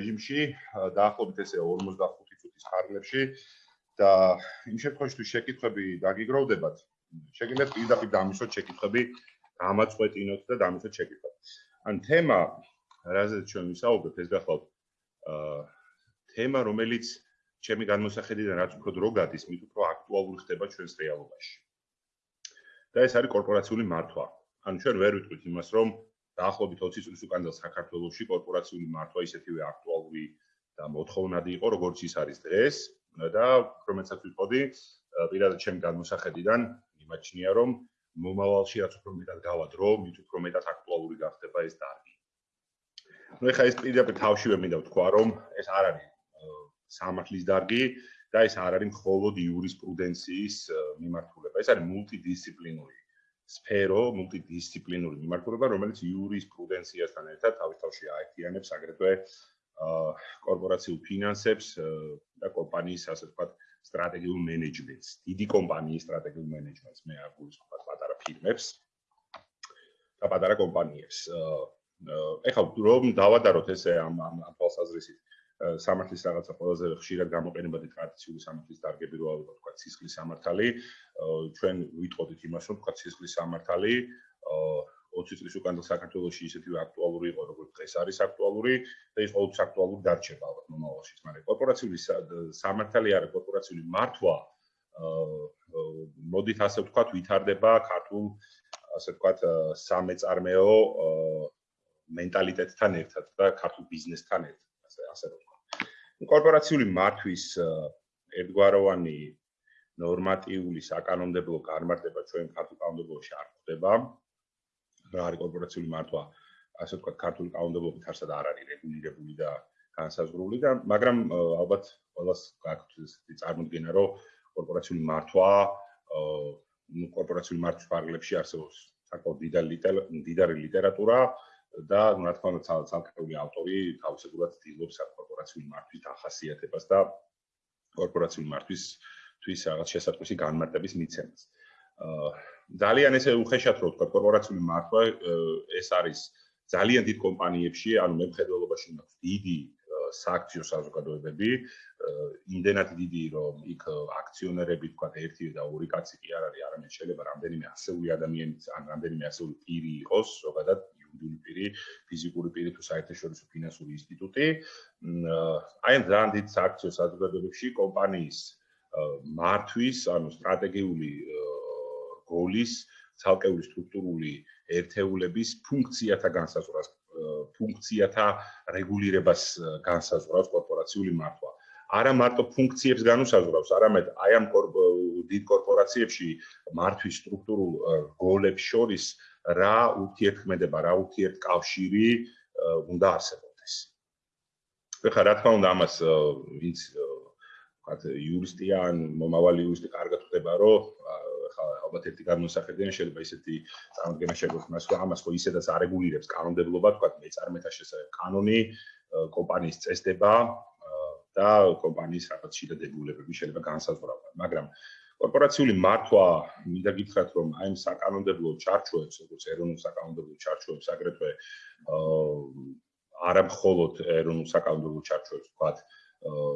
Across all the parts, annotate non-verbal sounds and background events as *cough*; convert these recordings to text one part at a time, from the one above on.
რეჟიმში დაახლოებით ესე 45 წუთის ხარლებში და იმ შემთხვევაში თუ შეკითხები დაგიგროვდებათ შეგიძლიათ პირდაპირ დამისვოთ შეკითხები გამაწყვეტინოთ და დამისვოთ შეკითხები ან თემა რაზეც ჩვენ ვისაუბრებთ ეს გახლავთ აა თემა რომელიც ჩემი განმოსახედიდან რაც უფრო დრო გადის მით უფრო აქტუალური ხდება ჩვენს რეალობაში. და ეს არის კორპორაციული მართვა. ან ჩვენ ვერ ვიტყვით იმას რომ დაახლოებით 20 წლის უკან საქართველოსში კორპორაციული მართვა ისეთივე აქტუალური და მოთხოვნადი იყო, როგორც ის არის დღეს და რომელსაც ვიყოდი პირადად ჩემ განმოსახედიდან იმაჩნია, რომ მომავალში რაც უფრო მეტად გავადრო, მით უფრო მეტად აქტუალური გახდება ეს დარგი. ну ეხა ეს პირდაპირ თავშივე მინდა ვთქვა, რომ ეს არ არის სამართლის დარგი და ეს არ არის მხოლოდ იურისპრუდენციის მიმართულება, ეს არის მულტიდისციპლინური სფერო, მულტიდისციპლინური მიმართულება, რომელიც იურისპრუდენციასთან ერთად თავისთავში აერთიანებს აგრეთვე კორპორაციულ ფინანსებს და კომპანიის ასე ვთქვათ სტრატეგიულ მენეჯმენტს, დიდი კომპანიის სტრატეგიულ მენეჯმენტს, მე არ გულისხმობ პატარა ფირმებს და პატარა კომპანიებს. ეხლა რომ დავადაროთ ესე ამ ამ თვალსაზრისით სამართლის რაღაცა ყველაზე ხშირად გამოყენებადი ტრადიციული სამართლის დარგები როა ვთქვა ცისხლის სამართალი. ჩვენ ვიტყოდით იმას რომ ვთქვა ცისხლის სამართალი 20 წლის უკან საქართველოსში ისეთივე აქტუალური იყო როგორც დღეს არის აქტუალური და ის ყოველთვის აქტუალური დარჩება ალბათ მომავალში მაგრამ კორპორაციული სამართალი არის კორპორაციული მართვა მოდით ასე ვთქვა ვითარდება ქართულ ასე ვთქვა სამეწარმეო მენტალიტეტთან ერთად და ქართულ ბიზნესთან ერთად. ასე ასე რომ კორპორაციული მართვის ერთგვაროვანი ნორმატიული საკანონმდებლო განმარტება ჩვენ ქართულ კანონმდებლობაში არ ხდება. რა არის კორპორაციული მართვა? ასე ვთქვათ, ქართული კანონმდებლობით არსად არ არის რეგულირებული და განსაზღვრული და მაგრამ ალბათ ყოველას გაქვთ ესეთი წარმოდგენა, რომ კორპორაციული მართვა კორპორაციული მართვის პარალელებში არსებობს საკმაოდ დიდარი ლიტერატურა და რა თქმა უნდა ცალკეული ავტორი თავისებურად ცდილობს კორპორაციული მართვის ახასიათებას და კორპორაციული მართვის თვის რაღაც შესაძლებელი განმარტების მიცემას. აა ძალიან ესე უხეშად რო ვთქვა კორპორაციული მართვა ეს არის ძალიან დიდ კომპანიებში, ანუ მეფხედველობაში მაქვს დიდი სააქციო საზოგადოებები, იმდენად დიდი რომ იქ აქციონერები თქვა ერთი და ორი კაცი კი არ არის, არამედ შეიძლება რამდენიმე ასეული ადამიანიც ან რამდენიმე ასეული პირი იყოს, ზოგადად იურიდიული პირი, ფიზიკური პირი თუ საერთაშორისო ფინანსური ინსტიტუტი. აი ამ ძალიან დიდ სააქციო საზოგადოებებში კომპანიის მართვის, ანუ სტრატეგიული გოლის, ცალკეული სტრუქტურული ერთეულების ფუნქციათა განსაზღვრას, ფუნქციათა რეგულირებას განსაზღვრავს კორპორაციული მართვა. არა მარტო ფუნქციებს განუსაზღვრავს, არამედ აი ამ დიდ კორპორაციებში მართვის სტრუქტურულ გოლებს შორის რა ურთიერთქმედება, რა ურთიერთკავშირი უნდა არსებობდეს. ეხლა რა თქმა უნდა ამას ვინც ვთქვათ იურისტია ან მომავალი იურისტი კარგად ხვდება, რომ ეხლა ალბათ ერთი განმოსახედიდან შეიძლება ისეთი წარმოდგენა შეგვექმნას, რომ ამას ხო ისედაც არეგულირებს კანონმდებლობა, ვთქვათ მეწარმეთა შესაძლებელი კანონი, კომპანიის წესდება და კომპანიის რაღაც შიდა დებულებები შეიძლება განსაზღვრავდნენ, მაგრამ კორპორაციული მართვა მინდა გითხრათ რომ აი ამ საკანონმდებლო ჩარჩოებს როგორც ეროვნულ საკანონმდებლო ჩარჩოებს აგრეთვე არა მხოლოდ ეროვნულ საკანონმდებლო ჩარჩოებს ვთქვათ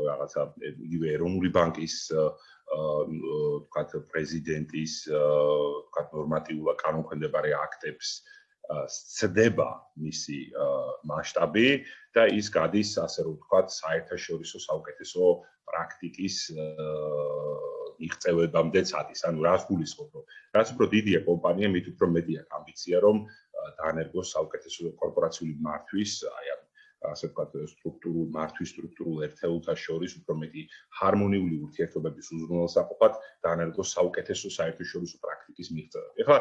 რაღაცა იგივე ეროვნული ბანკის ვთქვათ პრეზიდენტის ვთქვათ ნორმატიულად კანონქვემდებარე აქტებს სცდება მისი მასშტაბი და ის გადის ასე რომ ვთქვათ საერთაშორისო საუკეთესო პრაქტიკის მიღწევებამდეც არის. ანუ რას გულისხმობ, რომ რაც უფრო დიდია კომპანია, მით უფრო მეტია ამბიცია, რომ დაანერგოს საუკეთესო კორპორაციული მართვის, აი ამ ასე ვთქვათ, სტრუქტურულ მართვის სტრუქტურულ ერთეულთა შორის უფრო მეტი ჰარმონიული ურთიერთობების უზრუნველსაყოფად დაანერგოს საუკეთესო საერთაშორისო პრაქტიკის მიღწევა. ეხლა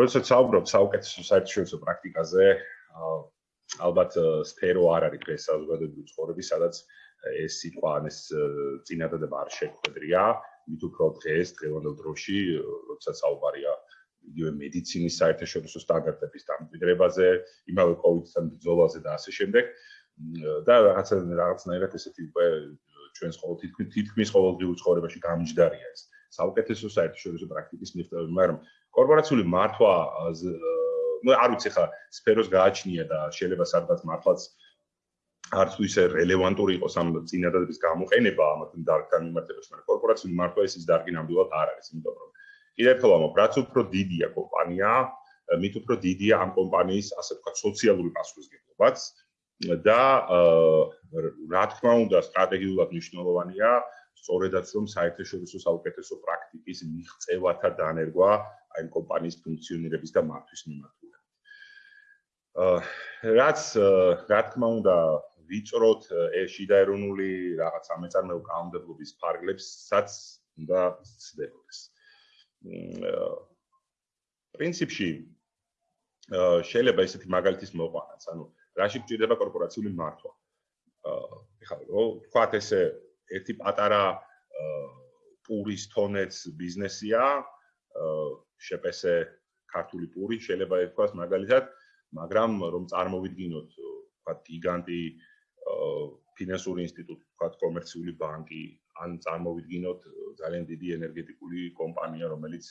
როდესაც საუბრობ საუკეთესო საერთაშორისო პრაქტიკაზე, ალბათ სფერო არ არის ეს საზოგადოებრივი ცხოვრების, სადაც ეს სიტყვა ან ეს წინადადება არ შეგვედრია. მით უფრო დღეს დღევანდელ დროში როდესაც საუბარია იგივე მედიცინის საერთაშორისო სტანდარტების დამკვიდრებაზე, იმავე კოვიდთან ბრძოლაზე და ასე შემდეგ და რაღაცა რაღაცნაირად ესეთი უკვე ჩვენს ყოველთვის თითქმის ყოველდღიურ ცხოვრებაში გამჯდარია ეს საუკეთესო საერთაშორისო პრაქტიკის მიღწევა, მაგრამ კორპორაციული მართვა არ ვიცი ხა სფეროს გააჩნია და შეიძლება სადღაც მართლაც არც ისე რელევანტური იყოს ამ წინადადების გამოყენება ამათ დარგთან მიმართებაში, მაგრამ კორპორაციული მართვა ეს ის დარგი ნამდვილად არ არის, იმიტომ რომ კიდევ ერთხელ ვამბობ, რაც უფრო დიდია კომპანია, მით უფრო დიდია ამ კომპანიის, ასე ვთქვათ, სოციალური პასუხისმგებლობაც და რა თქმა უნდა, სტრატეგიულად მნიშვნელოვანია სწორედაც რომ საერთაშორისო საუკეთესო პრაქტიკის მიღწევათა დანერგვა აი კომპანიის ფუნქციონირების და მართვის მიმართულებით. აა რაც რა თქმა უნდა ვიწროთ შიდა ეროვნული რაღაც ამეწარმეო კანონმდებლობის ფარგლებსაც უნდა ცდებოდეს. პრინციპში შეიძლება ესეთი მაგალითის მოყვანაც, ანუ რაში გჭირდება კორპორაციული მართვა. ეხლა რო თქვათ ესე ერთი პატარა პურის თონეც ბიზნესია, შეპესე ქართული პური შეიძლება ითქვას მაგალითად, მაგრამ რომ წარმოვიდგინოთ, თქვათ გიგანტი ფინანსური ინსტიტუტი, თქვათ კომერციული ბანკი, ან წარმოვიდგინოთ ძალიან დიდი ენერგეტიკული კომპანია, რომელიც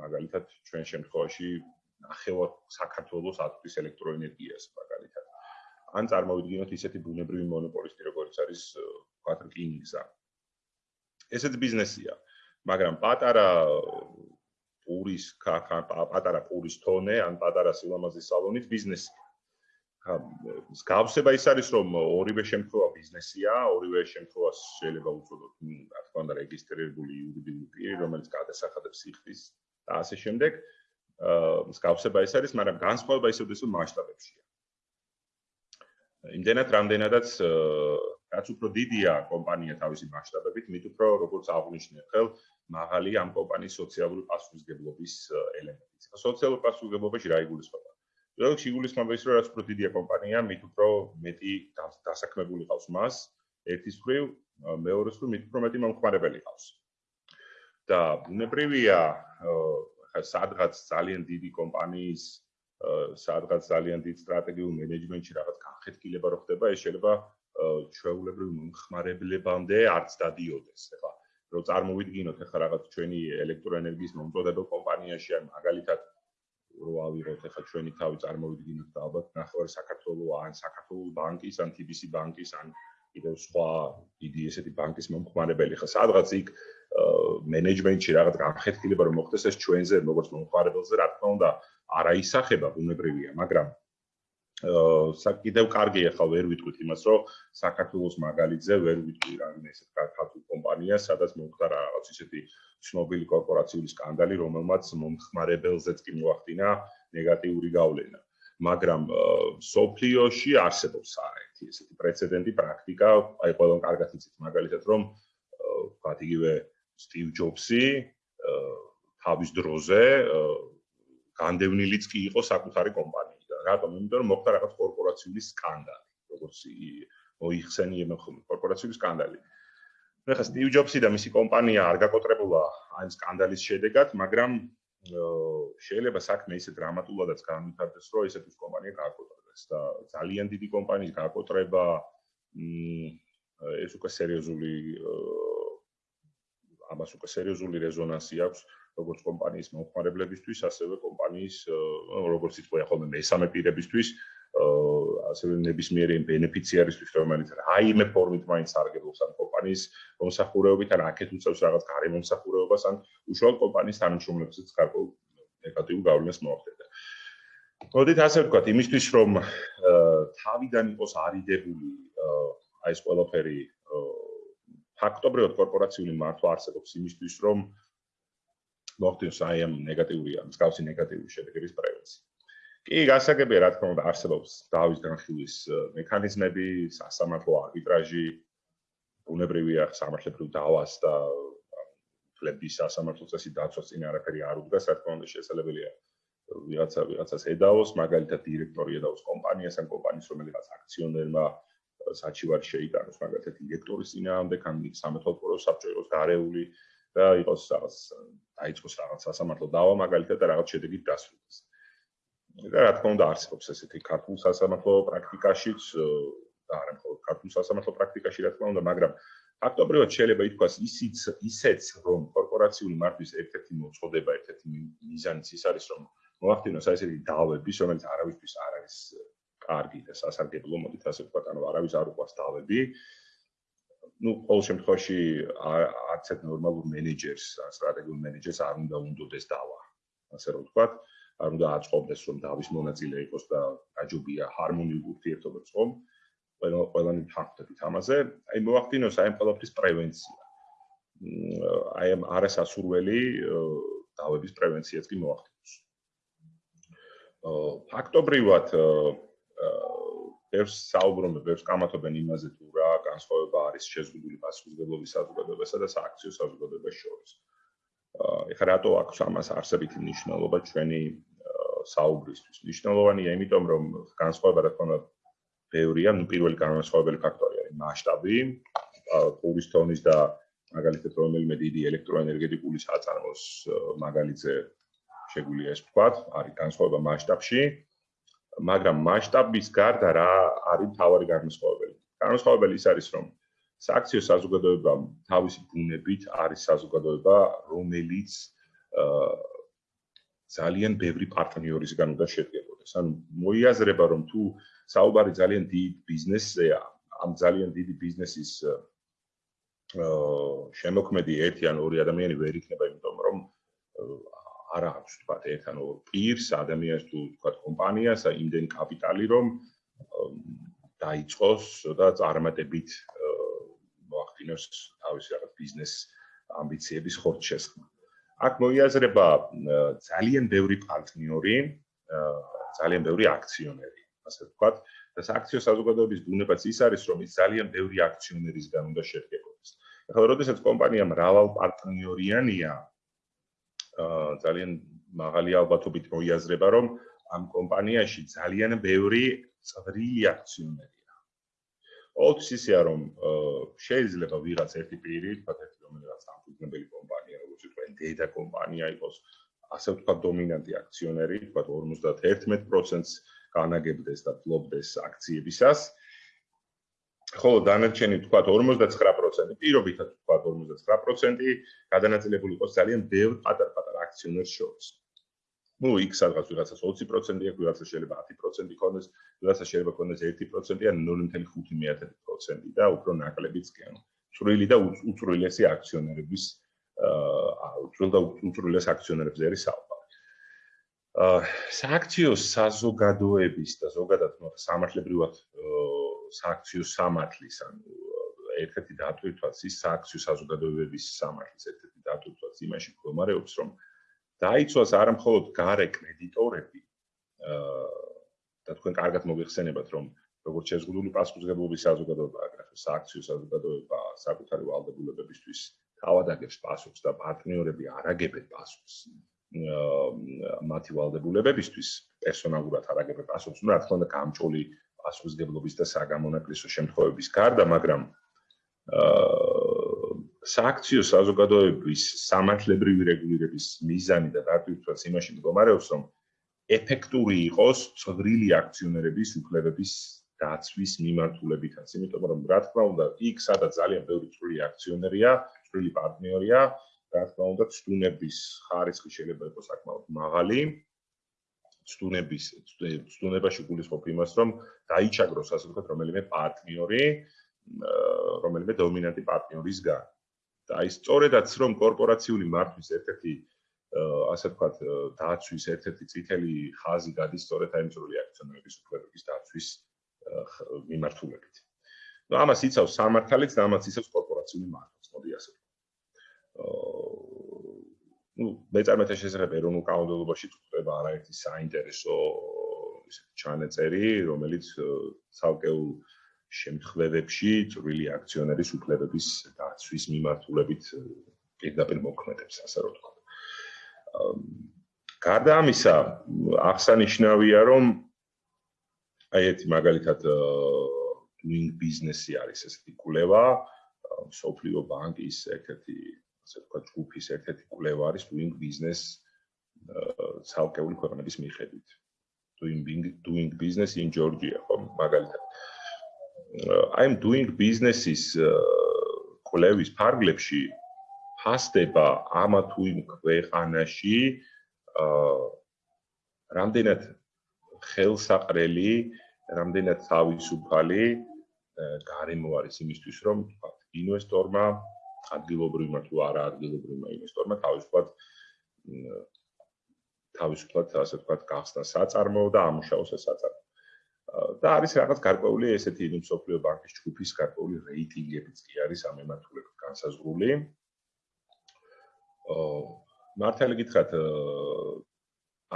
მაგალითად ჩვენ შემთხვევაში ახევა საქართველოს ატომის ელექტროენერგიას მაგალითად. ან წარმოვიდგინოთ ისეთი ბუნებრივი მონოპოლისტი, როგორც არის თქვათ რკინიგზა. ესეც ბიზნესია, მაგრამ პატარა პურის პატარა პურის თონე ან პატარა სილამაზის სალონით ბიზნესია. გავსება ის არის რომ ორივე შემთხვევა ბიზნესია, ორივე შემთხვევა შეიძლება უწოდოთ, რა თქმა უნდა, რეგისტრირებული იურიდიული პირი, რომელიც გადასახადებს სიხდის და ასე შემდეგ. აა გავსება ის არის, მაგრამ განსხვავება ისევ ისევ მასშტაბებშია. იმდენად რამდენადაც რაც უფრო დიდია კომპანია თავისი მასშტაბებით, მით უფრო როგორც აღნიშნე ხელ, მაღალი ამ კომპანიის სოციალური პასუხისგებლობის ელემენტი. სოციალური პასუხისგებლობაში რა იგულისხმება? როგორც იგულისხმება ის რომ რაც უფრო დიდია კომპანია, მით უფრო მეტი დასაქმებული ყავს მას, ერთის მხრივ, მეორეს მხრივ მით უფრო მეტი მომხმარებელი ყავს. და ბუნებრივია, ხა სადღაც ძალიან დიდი კომპანიის სადღაც ძალიან დიდ სტრატეგიულ მენეჯმენტში რაღაც განხეთქილება რო ხდება, ეს შეიძლება ჩვეულებრივ მომხმარებლებამდე არც დადიოდეს. ეხლა რო წარმოვიდგინოთ ეხლა რაღაც ჩვენი ელექტროენერგიის მომწოდებელ კომპანიაში ან მაგალითად რო ავიღოთ ახლა ჩვენი თავი წარმოვიდგინოთ და ალბათ ნახევარი საქართველოს ან საქართველოს ბანკის ან TBC ბანკის ან კიდევ სხვა დიდი ესეთი ბანკის მომხმარებელი ხა. სადღაც იქ მენეჯმენტში რაღაც განხეთქილება რომ მოხდეს ეს ჩვენზე როგორც მომხმარებელზე რა თქმა უნდა არაისახება ბუნებრივია მაგრამ კიდევ კარგი ახლა ვერ ვიტყვით იმას რომ საქართველოს მაგალითზე ვერ ვიტყვი რამე ესეთ ქართულ კომპანიას სადაც მოხდა რაღაც ისეთი ცნობილი კორპორაციული სკანდალი, რომელმაც მომხმარებელზეც კი მოახდინა ნეგატიური გავლენა. მაგრამ სოფლიოში არსებობს საერთი ესეთი პრეცედენტი პრაქტიკა, აი ყველამ კარგად იცით მაგალითად რომ ვთქვათ იგივე სტივ ჯობსი თავის დროზე განდევნილიც კი იყო საკუთარი კომპანიიდან. რატომ? იმიტომ რომ მოხდა რაღაც კორპორაციული სკანდალი, როგორც მოიხსენიებენ ხოლმე კორპორაციული სკანდალი. ნუ ხა სტივ ჯობსი და მისი კომპანია არ გაკოტრებულა ამ სკანდალის შედეგად, მაგრამ შეიძლება საქმე ისე დრამატულადაც განვითარდეს, რომ ესეთ ის კომპანია გააკოტრებდეს და ძალიან დიდი კომპანიის გააკოტრება ეს უკვე სერიოზული ამას უკვე სერიოზული რეზონანსი აქვს როგორც კომპანიის მომხმარებლებისთვის, ასევე კომპანიის როგორც ითქვა ხოლმე მესამე პირებისთვის, ასევე ნებისმიერი ბენეფიციარისთვის, რომელიც რაიმე ფორმით მაინც არგებობს ამ კომპანიის მომსახურეობით, ან აქეთ უწევს რაღაც გარე მომსახურეობას, ან უშუალოდ კომპანიის თანამშრომლებსაც გარკვეულ ნეგატიურ გავლენას მოახდენდა. მოდით ასე ვთქვათ, იმისთვის რომ თავიდან იყოს არიდებული აი ეს ყველაფერი ფაქტობრივად კორპორაციული მართვა არსებობს იმისთვის რომ მოხდეს აი ამ ნეგატიური მსგავსი ნეგატიური შედეგების პრევენცია. კი, გასაგებია, რა თქმა უნდა, არსებობს დავის განხილვის მექანიზმები, სასამართლო არბიტრაჟი, ბუნებრივია სამართლებრივ დავას და ფლების სასამართლო წესი დაცვას წინ არაფერი არ უდგას, რა თქმა უნდა, შესაძლებელია ვიღაცა ვიღაცას ედაოს, მაგალითად დირექტორი ედაოს კომპანიას ან კომპანიის რომელიღაც აქციონერმა საჩივარი შეიტანოს, მაგალითად დირექტორის წინააღმდეგ, ან სამეთვალყურო საბჭო იყოს გარეული და იყოს რაღაც დაიწყოს რაღაც სასამართლო დავა, მაგალითად და რაღაც შედეგით დასრულდეს. და რა თქმა უნდა არსებობს ესეთი ქართულ სასამართლო პრაქტიკაშიც და არა მხოლოდ ქართულ სასამართლო პრაქტიკაში რა თქმა უნდა, მაგრამ ფაქტობრივად შეიძლება ითქვას ისიც ისეც რომ კორპორაციული მართვის ერთ-ერთი მოწოდება, ერთ-ერთი მიზანიც ის არის რომ მოახდინოს აი ესეთი დავები, რომელიც არავისთვის არ არის კარგი და სასარგებლო მოდით ასე ვთქვათ, ანუ არავის არ უყვას დავები. Ну, ყოველ შემთხვევაში არც ერთ ნორმალურ მენეჯერს, სტრატეგიულ მენეჯერს არ უნდა უნდოდეს დავა. ასე რომ ვთქვათ, არ უნდა აწყობდეს რომ დავის მონაწილე იყოს და გაჯობია ჰარმონიულ ურთიერთობებს ხომ? ყველა ყველანი ფაქტებით ამაზე, აი მოახდინოს აი ამ ყველაფრის პრევენცია. აი ამ არასასურველი დავების პრევენციაც კი მოახდინოს. ფაქტობრივად ბევრს საუბრობენ, ბევრს კამათობენ იმაზე თუ განსხვავება არის შეზღუდული პასუხისმგებლობის საზოგადოებასა და სააქციო საზოგადოებას შორის. ეხლა რატო აქვს ამას არსებითი მნიშვნელობა ჩვენი საუბრისთვის? მნიშვნელოვანია, იმიტომ რომ განსხვავება რა თქმა უნდა ბევრია, ну პირველი განსხვავებელი ფაქტორი არის მასშტაბი, პურის თონის და მაგალითად რომელიმე დიდი ელექტროენერგეტიკული საწარმოს მაგალითზე შეგვიძლია ეს ვთქვა, არის განსხვავება მასშტაბში, მაგრამ მასშტაბის გარდა რა არის თავარი განსხვავებელი? განსხვავებელი ის არის, რომ სააქციო საზოგადოება თავისი ბუნებით არის საზოგადოება, რომელიც ძალიან ბევრი პარტნიორისგან უნდა შედგებოდეს. ანუ მოიაზრება, რომ თუ საუბარი ძალიან დიდ ბიზნესზეა, ამ ძალიან დიდი ბიზნესის შემოქმედი ერთი ან ორი ადამიანი ვერ იქნება, იმიტომ რომ არა აქვს თქვა ერთ ან ორ პირს ადამიანს თუ თქვა კომპანიას იმდენი კაპიტალი რომ დაიწყოს და წარმატებით მოახდინოს თავისი რაღაც ბიზნეს ამბიციების ხორცშესხმა. აქ მოიაზრება ძალიან ბევრი პარტნიორი, ძალიან ბევრი აქციონერი, ასე ვთქვათ, და სააქციო საზოგადოების ბუნებაც ის არის, რომ ის ძალიან ბევრი აქციონერისგან უნდა შედგებოდეს. ახლა როდესაც კომპანია მრავალ პარტნიორიანია, ძალიან მაღალი ალბათობით მოიაზრება, რომ ამ კომპანიაში ძალიან ბევრი წვრილი აქციონერია. ოც ისეა, რომ შეიძლება ვიღაც ერთი პირი, თქვათ ერთი რომელიღაც ამფუძნებელი კომპანია, როგორც ვთქვენ, დედა კომპანია იყოს, ასე ვთქვათ, დომინანტი აქციონერი, თქვათ 51%-ს განაგებდეს და ფლობდეს აქციებისას. ხოლო დანარჩენი თქვა 59% პირობითად თქვა 59% გადანაწილებული იყოს ძალიან ბევრ პატარ-პატარ აქციონერს შორის. Ну იქ სადღაც ვიღაცას 20% აქვს, ვიღაცას შეიძლება 10% იქონდეს, ვიღაცას შეიძლება ქონდეს 1% ან 0.5% და უფრო ნაკლებიც კი ანუ წვრილი და უწვრილესი აქციონერების აა უწვრილ და უწვრილეს აქციონერებზე არის საუბარი. სააქციო საზოგადოების და ზოგადად სამართლებრივად სააქციო სამართლის ანუ ერთ-ერთი დატვირთვაც ის სააქციო საზოგადოებების სამართლის ერთ-ერთი დატვირთვაც იმაში მდგომარეობს რომ დაიცვას არა მხოლოდ გარე კრედიტორები და თქვენ კარგად მოიხსენებათ რომ როგორც შეზღუდული პასუხისმგებლობის საზოგადოება აგრეთვე სააქციო საზოგადოება საკუთარი ვალდებულებებისთვის თავად აგებს პასუხს და პარტნიორები არაგებენ პასუხს მათი ვალდებულებებისთვის პერსონალურად არაგებ პასუხს, ну, რა თქმა უნდა, გამჭოლი პასუხისგებლობის და საგამონაკლისო შემთხვევების გარდა, მაგრამ აა სააქციო საზოგადოების სამართლებრივი რეგულირების მიზანი და დატვირთვაც იმაში მდგომარეობს, რომ ეფექტური იყოს წვრილი აქციონერების უფლებების დაცვის მიმართულებითაც, იმიტომ რომ რა თქმა უნდა, იქ სადაც ძალიან ბევრი წვრილი აქციონერია, წვრილი პარტნიორია, რა თქმა უნდა, ცდუნების ხარისხი შეიძლება იყოს საკმაოდ მაღალი. ცდუნების ცდუნებაში გულისხმობ იმას, რომ დაიჩაგროს ასე ვთქვათ, რომელიმე პარტნიორი, რომელიმე დომინანტი პარტნიორისგან. და აი სწორედაც რომ კორპორაციული მართვის ერთ-ერთი ასე ვთქვათ, დაცვის ერთ-ერთი წითელი ხაზი გადის სწორედ აი მსროლი აქციონერების უფლებების დაცვის მიმართულებით. ну ამას იცავს სამართალიც და ამას იცავს კორპორაციული მართვის, მოდი ასე ვთქვათ. ну მეწარმეთა შესახებ ეროვნულ კანონმდებლობაში წუხდება არაერთი საინტერესო ისეთი ჩანაწერი, რომელიც ცალკეულ შემთხვევებში წვრილი აქციონერის უფლებების დაცვის მიმართულებით პირდაპირ მოქმედებს, ასე რომ ვთქვა. გარდა ამისა, აღსანიშნავია, რომ აი ერთი მაგალითად doing business-ი არის ესეთი კვლევა, სოფლიო ბანკის ერთ-ერთი ასე ვთქვათ, ჯგუფის ერთ-ერთი კვლევა არის doing business ცალკეული ქვეყნების მიხედვით. doing doing business in Georgia, ხო, მაგალითად. I'm doing business-ის კვლევის ფარგლებში ფასდება ამა თუ იმ ქვეყანაში აა რამდენად ხელსაყრელი რამდენად თავისუფალი გარემო არის იმისთვის, რომ თქვა, ინვესტორმა ადგილობრივმა თუ არა ადგილობრივმა ინვესტორმა თავისუფლად თავისუფლად ასე ვთქვათ, გახსნა საწარმოო და ამუშავოს ეს საწარმო. და არის რაღაც გარკვეული ესეთი ინვესტორიო ბანკის ჯგუფის გარკვეული რეიტინგებიც კი არის ამ ემართულებით განსაზღვრული. აა მართალი გითხრათ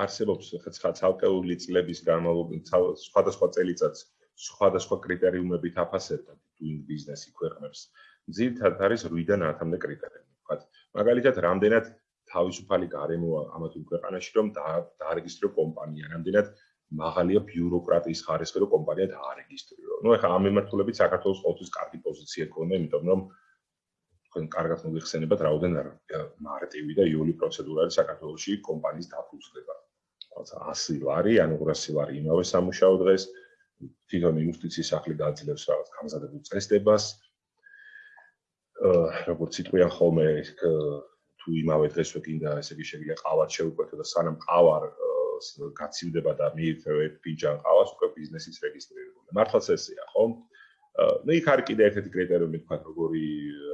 არსებობს ხა ცალკეული წლების განმავლობაში სხვადასხვა წელიწადს სხვადასხვა კრიტერიუმებით აფასებდა doing business-ი ქვეყნებს. ძირითადად არის 8-დან 10-მდე კრიტერიუმი, ვთქვათ. მაგალითად, რამდენად თავისუფალი გარემოა ამათ ქვეყანაში, რომ დაარეგისტრირო კომპანია, რამდენად მაღალია ბიუროკრატიის ხარისხი, რომ კომპანია დაარეგისტრირო. ну, ეხლა ამ მიმართულებით საქართველოს ყოველთვის კარგი პოზიცია ქონდა, იმიტომ რომ თქვენ კარგად მოგიხსენებათ, რაოდენად მარტივი და იოლი პროცედურა არის საქართველოსში კომპანიის დაფუძნება. თუმცა 100 ლარი, ანუ 200 ლარი იმავე სამუშაო დღეს თვითონ იუსტიციის სახლი გაძლევს რაღაც გამზადებულ წესდებას. აა როგორც იტყვიან ხოლმე თუ იმავე დღესვე კიდე ესე იგი შეგიძლია ყავარ შეუკვეთო და სანამ ყავარ გაცივდება და მიიწევ ერთ ფინჯან ყავას უკვე ბიზნესის რეგისტრირებული. მართლაც ესეა, ხო? ну იქ არის კიდე ერთ-ერთი კრიტერიუმი თქვა როგორი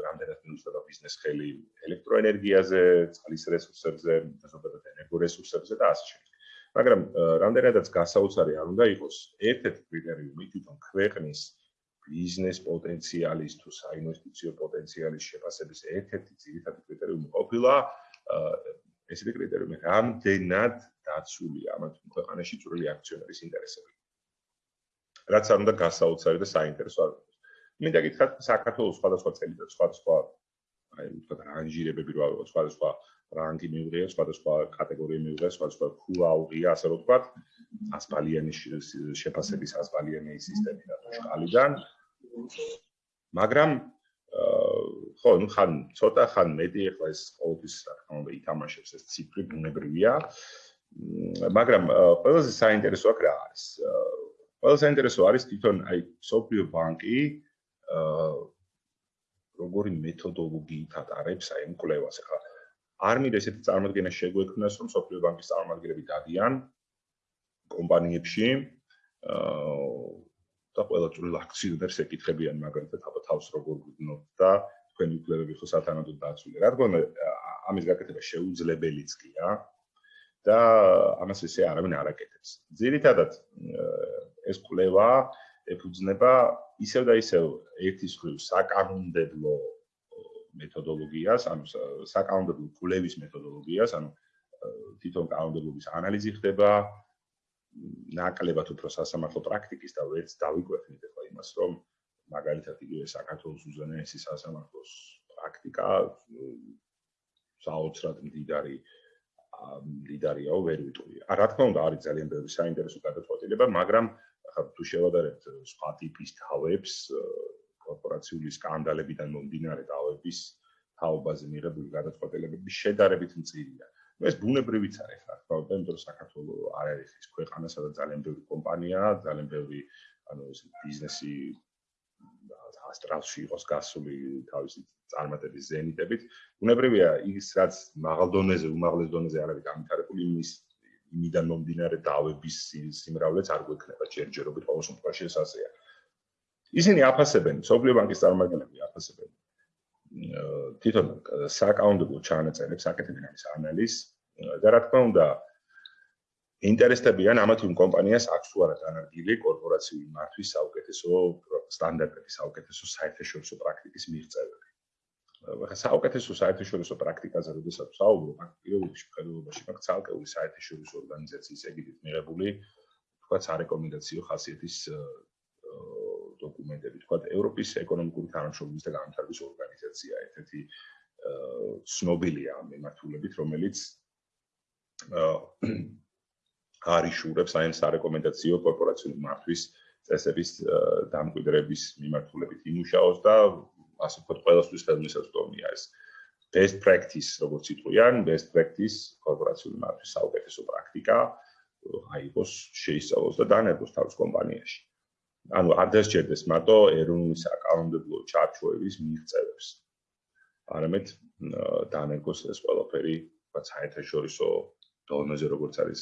რამდენად მიუწვდება ბიზნეს ხელი ელექტროენერგიაზე, წყლის რესურსებზე, ზოგადად ენერგორესურსებზე და ასე შემდეგ. მაგრამ რამდენადაც გასაოცარი არ უნდა იყოს ერთ-ერთი კრიტერიუმი თვითონ ქვეყნის ბიზნეს პოტენციალის თუ საინვესტიციო პოტენციალის შეფასების ერთ-ერთი ძირითადი კრიტერიუმი ყოფილა ესეთი კრიტერიუმი რამდენად დაცულია ამ ქვეყანაში წვრილი აქციონერის ინტერესები. რაც არ უნდა გასაოცარი და საინტერესო არ იყოს. მინდა გითხრათ საქართველოს სხვადასხვა წელიწად სხვადასხვა აი ვთქვათ რანჟირებები რა არის სხვადასხვა რანგი მიუღია, სხვადასხვა კატეგორია მიუღია, სხვადასხვა ქულა აუღია, ასე რომ ვთქვათ, ასპალიანი შეფასების ასპალიანი სისტემი და შკალიდან. მაგრამ ხო, ну ხან ცოტა ხან მეტი ახლა ეს ყოველთვის რა თქმა უნდა ითამაშებს ეს ციფრი ბუნებრივია. მაგრამ ყველაზე საინტერესო აქ რა არის? ყველაზე საინტერესო არის თვითონ აი სოფლიო ბანკი აა როგორი მეთოდოლოგიით ატარებს აი ამ კვლევას. ახლა არ მინდა ესეთი წარმოადგენა შეგვექმნას, რომ სოფლიო ბანკის წარმომადგენლები დადიან კომპანიებში აა და ყველა წვრილ აქციონერს ეკითხებიან მაგალითად აბა თავს როგორ გგნოთ და თქვენი უფლებები ხო სათანადოდ დაცული. რა თქმა უნდა ამის გაკეთება შეუძლებელიც გია და ამას ესე არავინ არ აკეთებს. ძირითადად ეს კვლევა ეფუძნება ისევ და ისევ ერთის ხრივ საკანონმდებლო მეთოდოლოგიას, ანუ საკანონმდებლო კვლევის მეთოდოლოგიას, ანუ თვითონ კანონმდებლობის ანალიზი ხდება ნაკლებად უფრო სასამართლო პრაქტიკის და ვერც დავიკვეთნით ახლა იმას, რომ მაგალითად იგივე საქართველოს უზენაესი სასამართლოს პრაქტიკა საოცრად მდიდარი მდიდარიაო ვერ ვიტყვი. რა თქმა უნდა არის ძალიან ბევრი საინტერესო გადაწყვეტილება, მაგრამ თუ შევადარებთ სხვა ტიპის თავებს, კორპორაციული სკანდალებიდან მომდინარე დავების თაობაზე მიღებული გადაწყვეტილებები შედარებით მწირია. ეს ბუნებრივიც არის რა თქმა უნდა, იმიტომ რომ საქართველოს არ არის ის ქვეყანა, სადაც ძალიან ბევრი კომპანიაა, ძალიან ბევრი ანუ ეს ბიზნესი ასტრალში იყოს გასული თავისი წარმატების ზენიტებით. ბუნებრივია ის რაც მაღალ დონეზე, უმაღლეს დონეზე არ არის განვითარებული იმის იმიდან მომდინარე დავების სიმრავლეც არ გვექნება ჯერჯერობით ყოველ შემთხვევაში ეს ასეა. ისინი აფასებენ, სოფლიო ბანკის წარმომადგენლები აფასებენ თვითონ საკაუნტებო ჩანაწერებს, აკეთებენ ამის ანალიზს და რა თქმა უნდა ინტერესდებიან ამათ იმ კომპანიას აქვს თუ არა დანარგილი კორპორაციული მართვის საუკეთესო სტანდარტების საუკეთესო საერთაშორისო პრაქტიკის მიღწევები. ახლა საუკეთესო საერთაშორისო პრაქტიკაზე როდესაც საუბრობ, აქ პირველში ხელოვნებაში მაგ ცალკეული საერთაშორისო ორგანიზაციის ეგიდით მიღებული თქვა სარეკომენდაციო ხასიათის დოკუმენტები, თქვა ევროპის ეკონომიკური თანამშრომლობის და განვითარების ორგანიზაცია, ერთ-ერთი ცნობილია ამ მიმართულებით, რომელიც არიშურებს აი ამ სარეკომენდაციო კორპორაციული მართვის წესების დამკვიდრების მიმართულებით იმუშაოს და ასე ვთქვათ, ყველასთვის ხელმისაწვდომია ეს best practice, როგორც იტყვიან, best practice კორპორაციული მართვის საუკეთესო პრაქტიკა აიღოს, შეისწავლოს და დანერგოს თავის კომპანიაში. ანუ არ დასჭერდეს მარტო ეროვნული საკანონმდებლო ჩარჩოების მიღწევებს. არამედ დაანერგოს ეს ყველაფერი, რაც საერთაშორისო დონეზე როგორც არის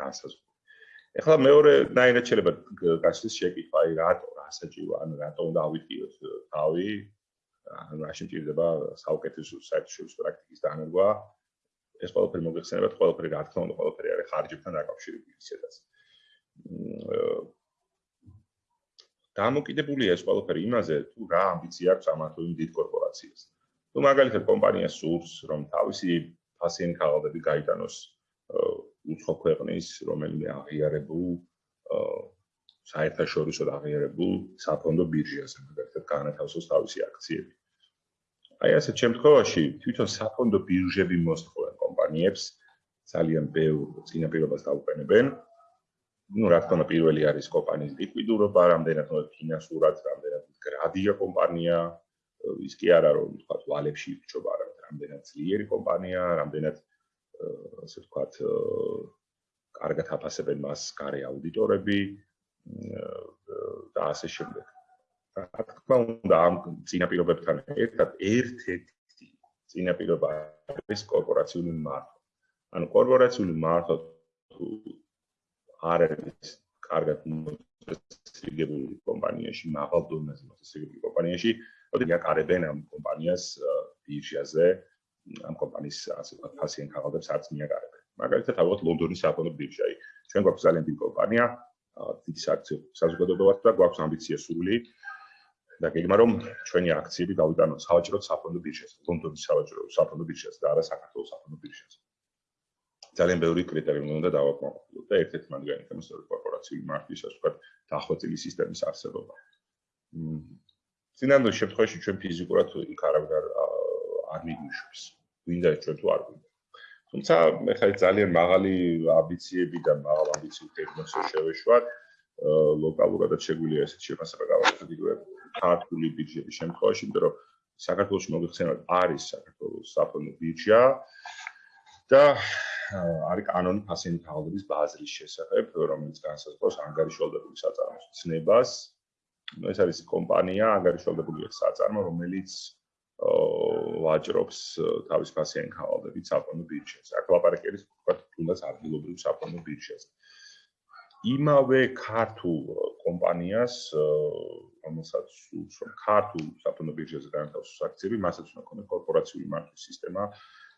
განსაზღვრული. ეხლა მეორე ნაირად შეიძლება გასცეს შეკითხვა, აი რატო, რა საჭირო, ანუ რატო უნდა ავიტიოთ თავი? ანუ რა შეიძლება საუკეთესო საერთაშორისო პრაქტიკის დანერგვა? ეს ყველაფერი მოგეხსენებათ, ყველაფერი რა თქმა უნდა, ყველაფერი არის ხარჯებთან დაკავშირებული ისედაც. დამოკიდებულია ეს ყველაფერი იმაზე, თუ რა ამბიცია აქვს ამა თუ იმ დიდ კორპორაციას. თუ მაგალითად კომპანია სურს, რომ თავისი ფასიანი ქაღალდები გაიტანოს უცხო ქვეყნის რომელიმე აღიარებულ საერთაშორისო აღიარებულ საფონდო ბირჟაზე მაგალითად განათავსოს თავისი აქციები. აი ასეთ შემთხვევაში თვითონ საფონდო ბირჟები მოსთხოვენ კომპანიებს ძალიან ბევრ წინაპირობას დაუყენებენ. ну, რა თქმა უნდა, პირველი არის კომპანიის ლიკვიდურობა, რამდენად ფინანსურად, რამდენად გრადია კომპანია, ის კი არა რომ თქვა ვალებში ირჩება, არამედ რამდენად ძლიერი კომპანია, რამდენად აა ასე ვთქვათ, კარგად აფასებენ მას გარე აუდიტორები და ასე შემდეგ. რა თქმა უნდა, ამ წინაპირობებთან ერთად ერთ-ერთი წინაპირობა არის კორპორაციული მართვა. ანუ კორპორაციული მართვა არ არის კარგად მოსწრებული კომპანიაში, მაღალ დონეზე მოსწრებული კომპანიაში, ოდი აკარებენ ამ კომპანიას ბირჟაზე, ამ კომპანიის ასე ვთქვათ, ფასიან ქაღალდებს არც მიაკარებენ. მაგალითად, ავიღოთ ლონდონის საფონდო ბირჟა. ჩვენ გვაქვს ძალიან დიდი კომპანია, დიდი სააქციო საზოგადოება ვართ და გვაქვს ამბიცია სული და გეგმა რომ ჩვენი აქციები გავიტანოთ სავაჭრო საფონდო ბირჟაზე, ლონდონის სავაჭრო საფონდო ბირჟაზე და არა საქართველოს საფონდო ბირჟაზე. ძალიან ბევრი კრიტერიუმი უნდა დავაკმაყოფილოთ და ერთ-ერთი მათგანი თემის კორპორაციული მარკის ასე ვთქვათ დახვეწილი სისტემის არსებობა. მ წინანდელ შემთხვევაში ჩვენ ფიზიკურად იქ არავინ არ არ მიგვიშვებს. გვინდა ეს ჩვენ თუ არ გვინდა. თუმცა ეხლა ძალიან მაღალი ამბიციები და მაღალ ამბიციურ ტექნოლოგიას შევეშვათ. ლოკალურადაც შეგვიძლია ესეთ შეფასება გავაკეთოთ იგივე ქართული ბიუჯეტის შემთხვევაში, იმიტომ რომ საქართველოს მოგეხსენებათ არის საქართველოს საფონდო ბიუჯეტი და არის კანონი ფასიანი თაღლების ბაზრის შესახებ, რომელიც განსაზღვრავს ანგარიშვალდებული საწარმოს ცნებას. ეს არის კომპანია ანგარიშვალდებული საწარმო, რომელიც ვაჭრობს თავის ფასიანი თაღლებით საფონდო ბირჟაზე. აქ ლაპარაკი არის თქვათ თუნდაც ადგილობრივ საფონდო ბირჟაზე. იმავე ქართულ კომპანიას, რომელსაც რომ ქართულ საფონდო ბირჟაზე განთავსოს აქციები, მასაც უნდა ქონდეს კორპორაციული მარკის სისტემა,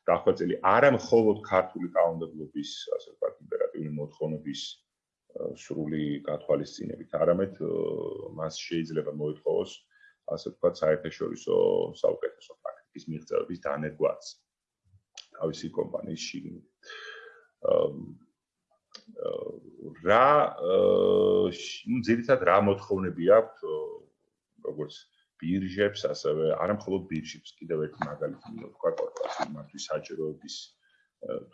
დახვეწილი არა მხოლოდ ქართული კანონმდებლობის, ასე ვთქვათ, იმპერატიული მოთხოვნების სრული გათვალისწინებით, არამედ მას შეიძლება მოითხოვოს, ასე ვთქვათ, საერთაშორისო საუკეთესო პრაქტიკის მიღწევების დანერგვაც თავისი კომპანიის შიგნით. რა ნუ ძირითადად რა მოთხოვნები აქვს როგორც ბირჟებს, ასევე არა მხოლოდ ბირჟებს, კიდევ ერთი მაგალითი ვთქვა კორპორაციული მართვის საჭიროების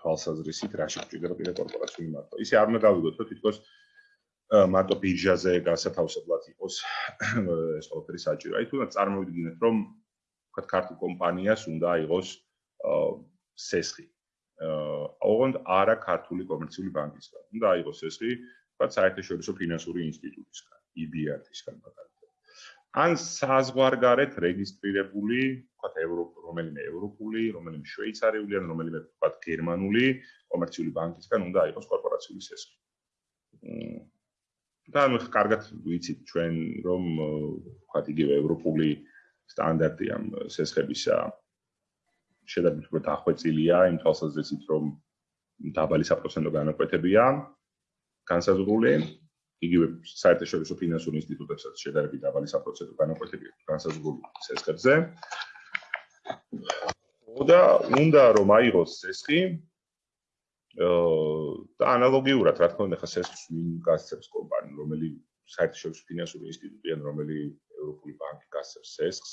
თვალსაზრისით, რა შეგვიძლია კიდე კორპორაციული მართვა. ისე არ უნდა გავიგოთ, რომ თითქოს მარტო ბირჟაზე გასათავსებლად იყოს *coughs* ეს ყველაფერი საჭირო. აი თუნდაც წარმოვიდგინეთ, რომ ვთქვა ქართულ კომპანიას უნდა აიღოს სესხი. ოღონდ არა ქართული კომერციული ბანკისგან. უნდა აიღოს სესხი, ვთქვა საერთაშორისო ფინანსური ინსტიტუტისგან, EBRD-სგან მაგალითად. ან საზღვარგარეთ რეგისტრირებული, ვთქვათ, ევროპ, რომელიმე ევროპული, რომელიმე შვეიცარიული, ან რომელიმე ვთქვათ, გერმანული კომერციული ბანკისგან უნდა იყოს კორპორაციული სესხი. და ანუ კარგად ვიცით ჩვენ რომ ვთქვათ, იგივე ევროპული სტანდარტი ამ სესხებისა შედარებით უფრო დახვეწილია იმ თვალსაზრისით, რომ დაბალი საპროცენტო განაკვეთებია განსაზღვრული იგივე საერთაშორისო ფინანსურ ინსტიტუტებსაც შედარებით დაბალი საპროცენტო განაკვეთები განსაზღვრული სესხებზე. და უნდა რომ აიღოს სესხი და ანალოგიურად, რა თქმა უნდა, ხა სესხს ვინ გასცემს კომპანია, რომელიც საერთაშორისო ფინანსური ინსტიტუტი ან რომელიც ევროპული ბანკი გასცემს სესხს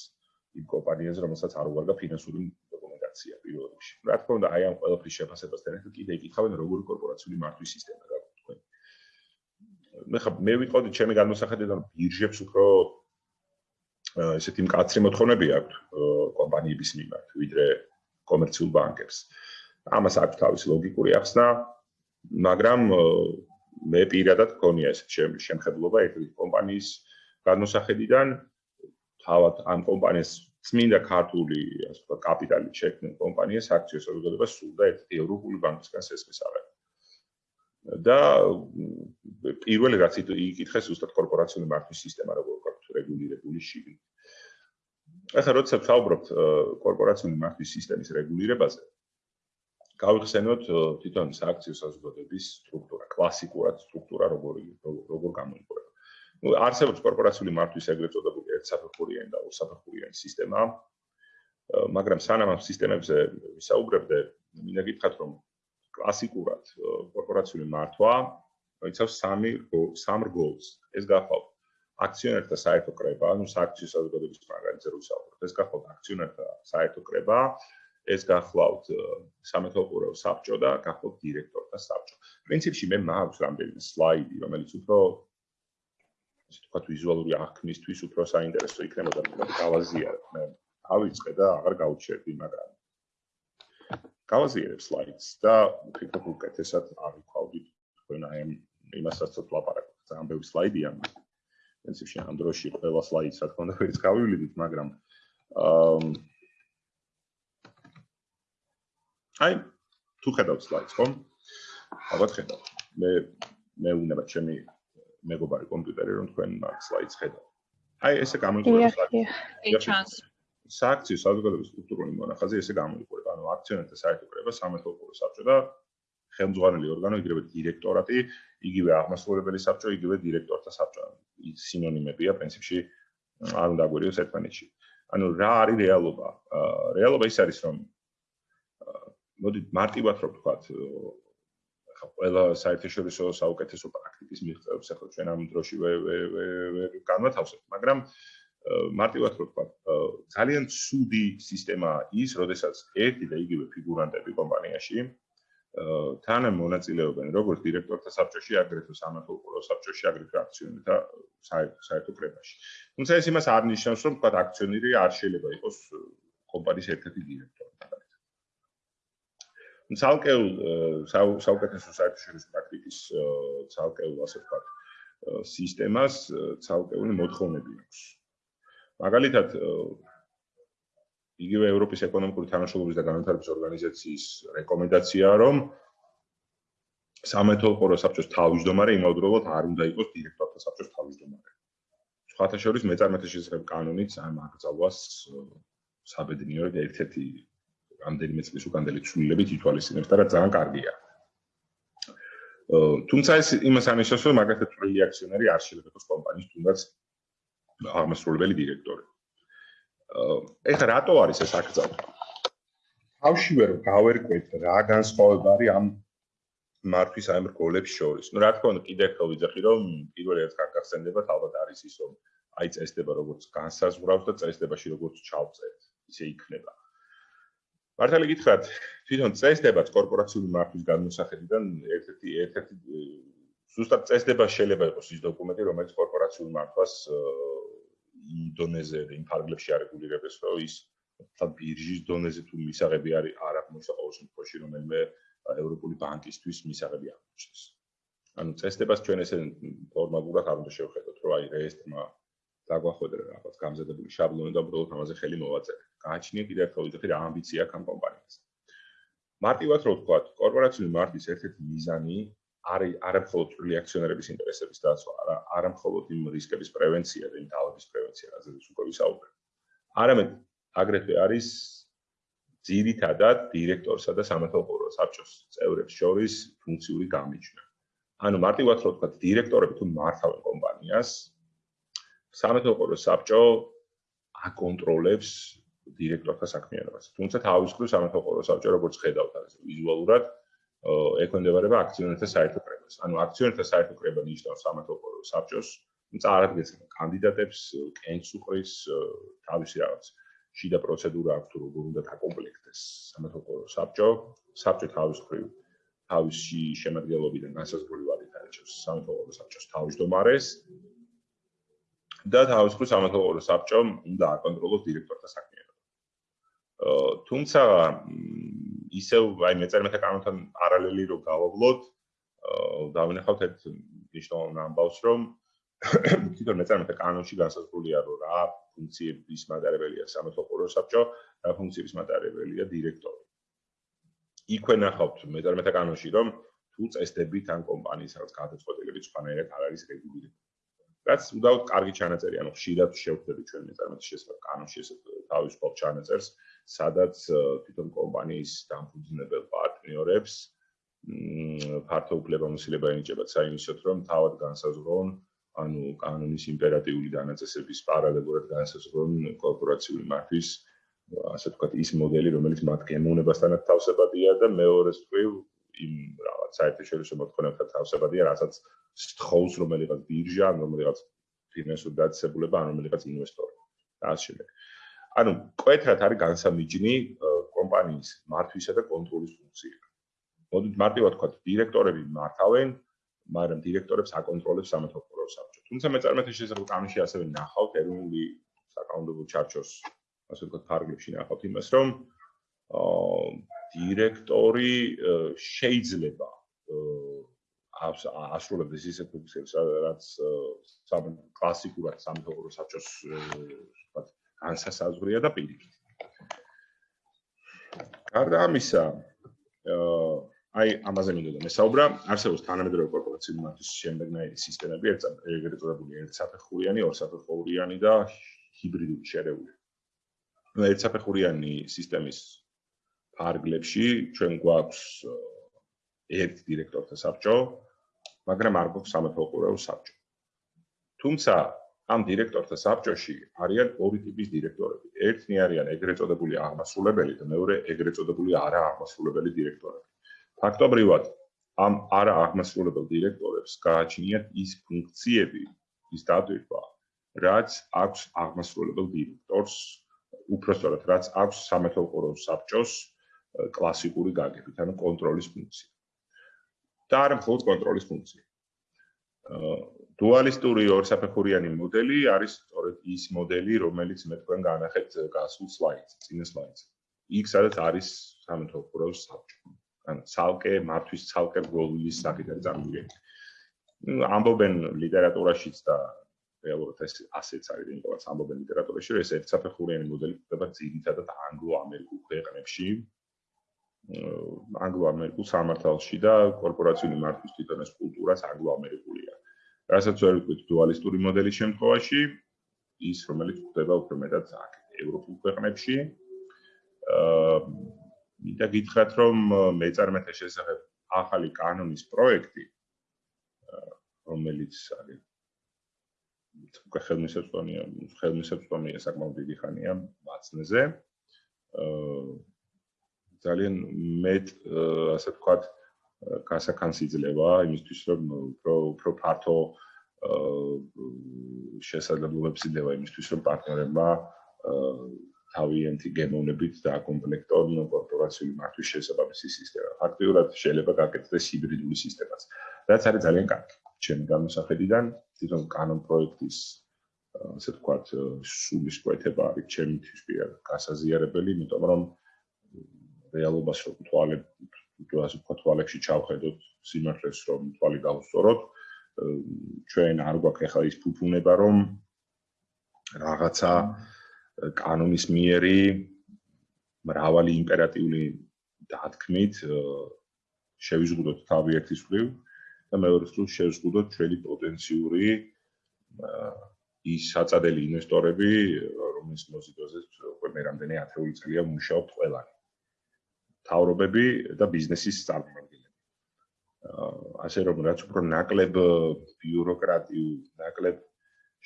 იმ კომპანიაზე, რომელსაც არ უარგა ფინანსური დოკუმენტაცია პირველ რიგში. რა თქმა უნდა, აი ამ ყველაფრის შეფასებასთან ერთად კიდე იკითხავენ როგორი კორპორაციული მართვის სისტემა მე ხა მე ვიყოდი ჩემი განმოსახედიდან ბირჟებს უფრო ესეთი მკაცრი მოთხოვნები აქვს კომპანიების მიმართ ვიდრე კომერციულ ბანკებს. ამას აქვს თავისი ლოგიკური ახსნა, მაგრამ მე პირადად გქონია ესეთ შემხედლობა ერთი კომპანიის განმოსახედიდან თავად ამ კომპანიას წმინდა ქართული ასე ვთქვათ კაპიტალი შექმნილ კომპანიას აქციებს საზოგადოებას სულ და ერთი ევროპული ბანკისგან სესხის აღება. და პირველი რაც იკითხეს უბრალოდ კორპორაციული მართვის სისტემა როგორ გაქვს რეგულირებული შიგნით. ახლა როცა ვსაუბრობთ კორპორაციული მართვის სისტემის რეგულირებაზე, გავიხსენოთ თვითონ სააქციო საზოგადოების სტრუქტურა, კლასიკურად სტრუქტურა როგორი როგორ გამოიყურება. ну არსებობს კორპორაციული მართვის ეგრეთ წოდებული ერთსაფეხურიანი და ორსაფეხურიანი სისტემა მაგრამ სანამ ამ სისტემებზე ვისაუბრებდე მინდა გითხრათ რომ კლასიკურად კორპორაციული მართვა მოიცავს სამი სამ რგოლს ეს გახავთ აქციონერთა საერთო კრება ანუ სააქციო საზოგადოების მაგალითზე რო ვისაუბროთ ეს გახავთ აქციონერთა საერთო კრება ეს გახლავთ სამეთოყურო საბჭო და გახლავთ დირექტორთა საბჭო. პრინციპში მე მაქვს რამდენიმე სლაიდი, რომელიც უფრო ისე თქვა ვიზუალური აღქმისთვის უფრო საინტერესო იქნებოდა, მაგრამ გავაზიარებ. მე ავიწყე და აღარ გავუჩერდი, მაგრამ გავაზიარებ სლაიდს და ვფიქრობ უკეთესად ავიქვავდით თქვენ აი იმასაც თუ ლაპარაკობთ. ძალიან ბევრი სლაიდია. პრინციპში ამ დროში ყველა სლაიდს რა თქმა უნდა ვერც გავივლიდით, მაგრამ აა აი თუ ხედავთ სლაიდს ხო? ალბათ ხედავთ. მე მე უნდა ჩემი მეგობარი კომპიუტერი რომ თქვენ მაგ სლაიდს ხედავთ. აი ესე გამოიყურება სლაიდს. სააქციო საზოგადოების სტრუქტურული მონახაზი ესე გამოიყურება. ანუ აქციონერთა საერთო კრება სამეთოყურო საბჭო და ხელმძღვანელი ორგანო, იგივე დირექტორატი, იგივე აღმასრულებელი საბჭო, იგივე დირექტორთა საბჭო. სინონიმებია პრინციპში არ უნდა გვერიოს ერთმანეთში. ანუ რა არის რეალობა? რეალობა ის არის რომ მოდი მარტივად რომ ვთქვათ ახლა ყველა საერთაშორისო საუკეთესო პრაქტიკის მიღწევებს ახლა ჩვენ ამ დროში ვერ განვათავსებთ მაგრამ მარტივად რომ ვთქვათ ძალიან ცუდი სისტემა ის როდესაც ერთი და იგივე ფიგურანტები კომპანიაში თან მონაწილეობენ როგორც დირექტორთა საბჭოში აგრეთვე სამართლო საბჭოში აგრეთვე აქციონერთა საერთო კრებაში. თუმცა ეს იმას არ ნიშნავს რომ ვთქვათ აქციონერი არ შეიძლება იყოს კომპანიის ერთ-ერთი დირექტორი ცალკეულ საუკეთესო საერთაშორისო პრაქტიკის ცალკეულ ასე ვთქვათ სისტემას ცალკეული მოთხოვნები აქვს. მაგალითად იგივე ევროპის ეკონომიკური თანამშრომლობის და განვითარების ორგანიზაციის რეკომენდაციაა, რომ სამეთოლყო საბჭოს თავმჯდომარე იმავდროულად არ უნდა იყოს დირექტორთა საბჭოს თავმჯდომარე. სხვათა შორის მეწარმეთა შესახებ კანონიც ამ აკრძალვას საბედნიეროდ ერთ-ერთი რამდენიმე წლის უკანდელი ცვლილებით ითვალისწინებს და რა ძალიან კარგია. თუმცა ეს იმას ანიშნავს, რომ მაგათი წვლილი აქციონერი არ შეიძლება იყოს კომპანიის თუნდაც აღმასრულებელი დირექტორი. ეხლა რატო არის ეს აკრძალვა? თავშივე რომ გავერკვეთ რა განსხვავება არის ამ მართვის აი მრგოლებს შორის. ნუ რა თქმა უნდა კიდე ხო ვიძახი რომ პირველი ერთ გაგახსენდება ალბათ არის ის რომ აი წესდება როგორც განსაზღვრავს და წესდებაში როგორც ჩავწერთ. ისე იქნება. მართალი გითხრათ, თვითონ წესდებაც კორპორაციული მართვის განმოსახედიდან ერთ-ერთი ერთ-ერთი ზუსტად წესდება შეიძლება იყოს ის დოკუმენტი, რომელიც კორპორაციულ მართვას იმ დონეზე და იმ ფარგლებში არეგულირებს, რომ ის თა ბირჟის დონეზე თუ მისაღები არის არ აღმოჩნდა ყოველ შემთხვევაში რომელიმე ევროპული ბანკისთვის მისაღები აღმოჩნდეს. ანუ წესდებას ჩვენ ესე ფორმალურად არ უნდა შევხედოთ, რომ აი რეესტრმა დაგვახვედრა რაღაც გამზადებული შაბლონი და უბრალოდ ამაზე ხელი მოვაწერე. გააჩნია კიდევ ერთხელ ვიდეო რა ამბიცია აქვს ამ კომპანიას. მარტივად რო ვთქვა, კორპორაციული მარკის ერთ-ერთი მიზანი არის არამხოლოდ წვრილი აქციონერების ინტერესების დაცვა, არა არამხოლოდ იმ რისკების პრევენცია და იმ დაავადების პრევენცია, რაზეც უკვე ვისაუბრეთ. არამედ აგრეთვე არის ძირითადად დირექტორსა და სამეთოყურო საბჭოს წევრებს შორის ფუნქციური გამიჯვნა. ანუ მარტივად რო ვთქვა, დირექტორები თუ მართავენ კომპანიას, სამეთოყურო საბჭო აკონტროლებს დირექტორთა საქმიანობას. თუმცა თავის მხრივ სამეთოყურო საბჭო როგორც ხედავთ ასე ვიზუალურად ექვემდებარება აქციონერთა საერთო კრებას. ანუ აქციონერთა საერთო კრება ნიშნავს სამეთოყურო საბჭოს წარადგენს კანდიდატებს, კენს უყრის თავისი რაღაც შიდა პროცედურა აქვს თუ როგორ უნდა დაკომპლექტდეს სამეთოყურო საბჭო. საბჭო თავის მხრივ თავისი შემადგენლობიდან განსაზღვრული ვადით არჩევს სამეთოყურო საბჭოს თავმჯდომარეს და თავის მხრივ სამეთოყურო საბჭომ უნდა აკონტროლოს დირექტორთა საქმიანობა. აა თუმცა ისევ აი მეწერმეთა კანონთან პარალელი რო გავავლოთ, აა დავინახავთ ერთ მნიშვნელოვან ამბავს, რომ *coughs* თვითონ მეწერმეთა კანონში განსაზღვრულია, რომ რა ფუნქციების მატარებელია სამეთოყურო საბჭო, რა ფუნქციების მატარებელია დირექტორი. იქვე ნახავთ მეწერმეთა კანონში, რომ თუ წესდებით ან კომპანიის რაღაც გადაწყვეტილებით სხვანაირად არ არის რეგულირებული. რაც უდავოდ კარგი ჩანაწერი, ანუ ხშირად შევხვდები ჩვენ მეწარმეთა შესაძლებლად კანონში ეს თავისუფალ ჩანაწერს, სადაც თვითონ კომპანიის დამფუძნებელ პარტნიორებს ფართო უფლებამოსილება ენიჭებათ საიმისოთ, რომ თავად განსაზღვრონ ანუ კანონის იმპერატიული დანაწესების პარალელურად განსაზღვრონ კორპორაციული მართვის ასე ვთქვათ ის მოდელი, რომელიც მათ გემოვნებასთანაც თავსებადია და მეორე სწრიფ იმ რაღაც საერთაშორისო მოთხოვნებთან თავსებადია, რასაც სთხოვს რომელიღაც ბირჟა, რომელიღაც ფინანსური დაწესებულება, ან რომელიღაც ინვესტორი. და ასე შემდეგ. ანუ კვეთრად არის განსამიჯნი კომპანიის მართვისა და კონტროლის ფუნქცია. მოდით მარტივად ვთქვათ, დირექტორები მართავენ, მაგრამ დირექტორებს აკონტროლებს სამეთვალყურო საბჭო. თუმცა მეწარმეთა შესაძლებლობა კანონში ასევე ნახავთ ეროვნული საკანონმდებლო ჩარჩოს, ასე ვთქვათ, ფარგლებში ნახავთ იმას, რომ აა დირექტორი შეიძლება ასრულებს ისეთ ფუნქციებს, რაც სამ კლასიკურად სამთავრობო საბჭოს ვთქვათ, განსასაზღვრია და პირიქით. გარდა ამისა, აი ამაზე მინდოდა მესაუბრა, არსებობს თანამედროვე კორპორაციული მართვის შემდეგნაირი სისტემები, ეგრეთ წოდებული ერთსაფეხურიანი, ორსაფეხურიანი და ჰიბრიდული შერეული. ნუ ერთსაფეხურიანი სისტემის ფარგლებში ჩვენ გვაქვს ერთ დირექტორთა საბჭო, მაგრამ არ გვაქვს სამეთვალყურეო საბჭო. თუმცა ამ დირექტორთა საბჭოში არიან ორი ტიპის დირექტორები. ერთნი არიან ეგრეთ წოდებული აღმასრულებელი და მეორე ეგრეთ წოდებული არააღმასრულებელი დირექტორები. ფაქტობრივად ამ არააღმასრულებელ დირექტორებს გააჩნიათ ის ფუნქციები, ის დატვირთვა, რაც აქვს აღმასრულებელ დირექტორს, უпростоრად რაც აქვს სამეთვალყურო საბჭოს კლასიკური გაგებით, ანუ კონტროლის ფუნქცია. და არა მხოლოდ კონტროლის ფუნქცია. დუალისტური ორსაფეხურიანი მოდელი არის სწორედ ის მოდელი, რომელიც მე თქვენ განახეთ გასულ სლაიდს, წინა სლაიდს. იქ სადაც არის სამეთვალყურეოს საბჭო. ან ცალკე მართვის ცალკე გოლის საკითხი ნუ ამბობენ ლიტერატურაშიც და რეალურად ეს ასეც არის, რომ ამბობენ ლიტერატურაში, რომ ეს ერთსაფეხურიანი მოდელი ხდება ძირითადად ანგლო-ამერიკულ ქვეყნებში, ანგლო-ამერიკულ სამართალში და კორპორაციული მართვის თვითონ ეს კულტურაც ანგლო-ამერიკულია. რასაც ვერ ვიტყვით დუალისტური მოდელის შემთხვევაში, ის რომელიც ხდება უფრო მეტად აქ ევროპულ ქვეყნებში. აა მინდა გითხრათ, რომ მეწარმეთა შესახებ ახალი კანონის პროექტი რომელიც არის ხელმისაწვდომია, ხელმისაწვდომია საკმაოდ დიდი ხანია მაცნეზე. აა ძალიან მეტ ასე ვთქვათ გასახანს იძლევა იმისთვის რომ უფრო უფრო ფართო შესაძლებლობებს იძლევა იმისთვის რომ პარტნიორებმა თავიანთი გემოვნებით დააკომპლექტონ კორპორაციული მართვის შესაბამისი სისტემა. ფაქტიურად შეიძლება გაკეთდეს ჰიბრიდული სისტემაც. რაც არის ძალიან კარგი. ჩემი გამოსახედიდან თვითონ კანონ პროექტის ასე ვთქვათ სულის კვეთება არის ჩემი თვითონ გასაზიარებელი, იმიტომ რომ რეალობას რომ თვალებ ასე ვთქვათ თვალებში ჩავხედოთ სიმართლეს რომ თვალი გავუსწოროთ ჩვენ არ გვაქვს ახლა ის ფუფუნება რომ რაღაცა კანონის მიერი მრავალი იმპერატიული დათქმით შევიზღუდოთ თავი ერთის მხრივ და მეორე მხრივ შევიზღუდოთ ჩვენი პოტენციური ის საწადელი ინვესტორები რომლის მოზიდოზე უკვე მე რამდენი ათეული წელია მუშაობ ყველანი თავრობები და ბიზნესის წარმომადგენლები. ასე რომ რაც უფრო ნაკლებ ბიუროკრატიულ, ნაკლებ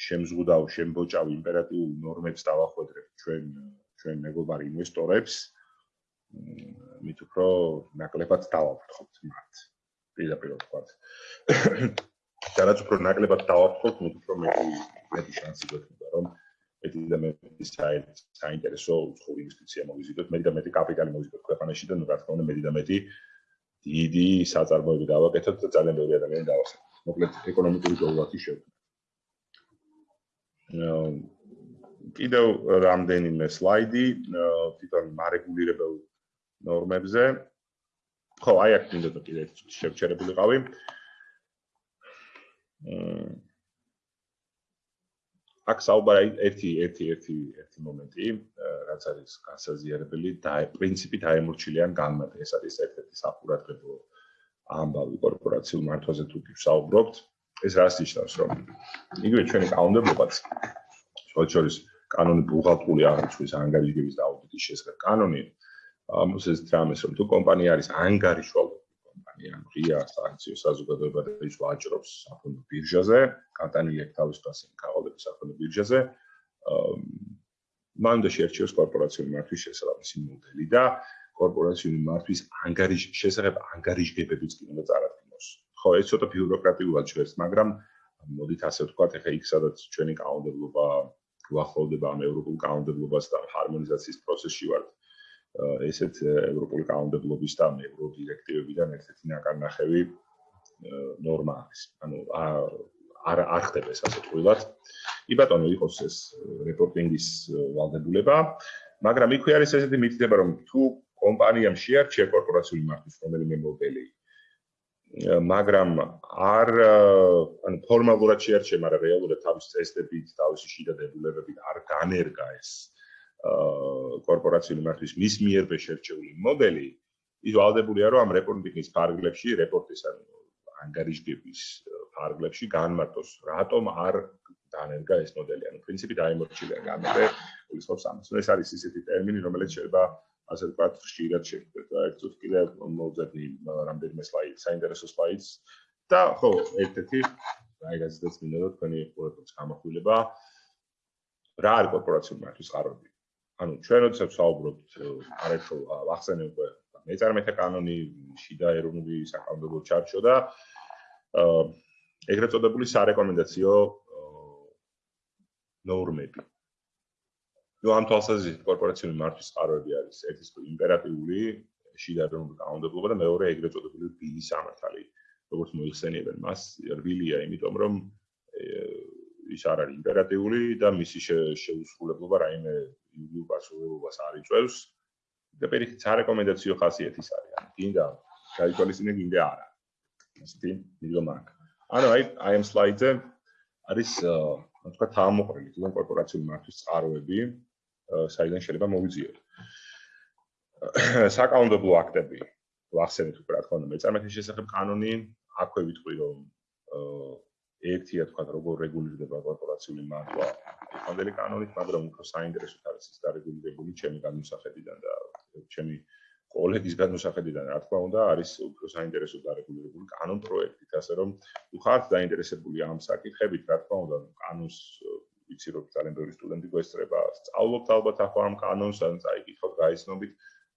შემზღუდავ, შემბოჭავ იმპერატიულ ნორმებს დავახვედრებ ჩვენ ჩვენ მეგობარ ინვესტორებს, მით უფრო ნაკლებად დავაფრთხოთ მათ. პირდაპირ ვთქვათ. *coughs* და რაც უფრო ნაკლებად დავაფრთხოთ, მით უფრო მეტი მეტი შანსი გვექნება, რომ მეტი და მეტი საინტერესო უცხოური ინვესტიცია მოვიზიდოთ, მეტი და მეტი კაპიტალი მოვიზიდოთ ქვეყანაში და ნუ რა თქმა უნდა მეტი და მეტი დიდი საწარმოები დავაკეთოთ და ძალიან ბევრი ადამიანი დავასრულოთ. მოკლედ ეკონომიკური გოლვათი შევქმნით. კიდევ რამდენიმე სლაიდი თვითონ მარეგულირებელ ნორმებზე. ხო, აი აქ მინდოდა კიდევ შევჩერებულიყავი. აა აქ საუბარი ერთი ერთი ერთი ერთი მომენტი, რაც არის განსაზიარებელი და პრინციპი დაემორჩილიან განმარტი. ეს არის ერთ-ერთი საფურატებო ამბავი კორპორაციულ მართვაზე თუ გისაუბრობთ, ეს რას ნიშნავს, რომ იგივე ჩვენი კანონმდებლობაც შოჩორის კანონი ბუღალტრული აღრიცხვის ანგარიშების და აუდიტის შესახებ კანონი ამოსეს დრამეს რომ თუ კომპანია არის ანგარიშვალო კომპანია, ანუ ღია სააქციო საზოგადოება და ის ვაჭრობს საფონდო ბირჟაზე, კატანილი აქვს თავისუფლად კავალების საფონდო ბირჟაზე, მანდა შეერჩიოს კორპორაციული მართვის შესაბამისი მოდელი და კორპორაციული მართვის ანგარიშ შესახებ ანგარიშგებებიც კი უნდა წარადგინოს. ხო, ეს ცოტა ბიუროკრატიულად შვერს, მაგრამ მოდით ასე ვთქვათ, ეხა იქ სადაც ჩვენი კანონმდებლობა გვახოლდება ამ ევროპულ კანონმდებლობას და ჰარმონიზაციის პროცესში ვართ. ესეთ ევროპული კანონმდებლობის და ევროპულ დირექტივებიდან ერთ-ერთი ნაკარნახევი ნორმა არის. ანუ არ არ ხდება ეს ასე თქვილად. კი ბატონო, იყოს ეს რეპორტინგის ვალდებულება, მაგრამ იქვე არის ესეთი მითითება, რომ თუ კომპანიამ შეარჩია კორპორაციული მართვის რომელიმე მოდელი, მაგრამ არ ანუ ფორმალურად შეარჩია, მაგრამ რეალურად თავის წესდებით, თავისი შიდა დებულებებით არ განერგა ეს კორპორაციული მართვის მის მიერ შეერჩეული მოდელი, ის ვალდებულია, რომ ამ რეპორტინგის ფარგლებში რეპორტის ანუ ანგარიშგების ფარგლებში განმარტოს, რატომ არ დანერგა ეს მოდელი. ანუ პრინციპი დაემორჩილა გამერე, უცხობს ამას. ეს არის ისეთი ტერმინი, რომელიც შეიძლება ასე ვთქვათ, ხშირად შეგვიძლია და ერთ წუთი კიდე მოვძებნი რამდენიმე სლაიდს, საინტერესო სლაიდს და ხო, ერთ-ერთი აი გაზეთაც მინდა რომ თქვენი ყურადღებას გამახვილება რა არის კორპორაციული მართვის წყაროები. ანუ ჩვენ როდესაც საუბრობთ არაერთხელ ახსენე უკვე მეწარმეთა კანონი, შიდა ეროვნული საკანონმდებლო ჩარჩო და ეგრეთ წოდებული სარეკომენდაციო ნორმები. ნუ ამ თვალსაზრისით კორპორაციული მართვის წყაროები არის ერთის იმპერატიული შიდა ეროვნული კანონმდებლობა და მეორე ეგრეთ წოდებული ბილი სამართალი. როგორც მოიხსენიებენ მას, რბილია, იმიტომ რომ ის არ არის იმპერატიული და მისი შეუსრულებლობა რაიმე იურიდიულ პასუხისმგებლობას არ იწევს. და პირიქით სარეკომენდაციო ხასიათის არის. ანუ გინდა გაითვალისწინე გინდა არა. ისეთი მიგომა აქვს. ანუ აი აი ამ სლაიდზე არის ასე ვთქვათ თავმოყრილი თვითონ კორპორაციული მართვის წყაროები საიდან შეიძლება მოვიძიოთ საკანონმდებლო აქტები ვახსენეთ უკვე რა თქმა უნდა მეწარმეთის შესახებ კანონი აქვე ვიტყვი რომ ერთია თქვა როგორ რეგულირდება კორპორაციული მართვა? ფონდელი კანონით მაგრამ უფრო საინტერესო არის ის დარეგულირებული ჩემი განმსახედიდან და ჩემი კოლეგის განმსახედიდან რა თქმა უნდა არის უფრო საინტერესო დარეგულირებული კანონ პროექტით, ასე რომ თუ ხართ დაინტერესებული ამ საკითხებით, რა თქმა უნდა, კანონს ვიცი რომ ძალიან ბევრი სტუდენტი გვესწრება, სწავლობთ ალბათ ახლა ამ კანონს, ან წაიკითხოთ გაიცნობით,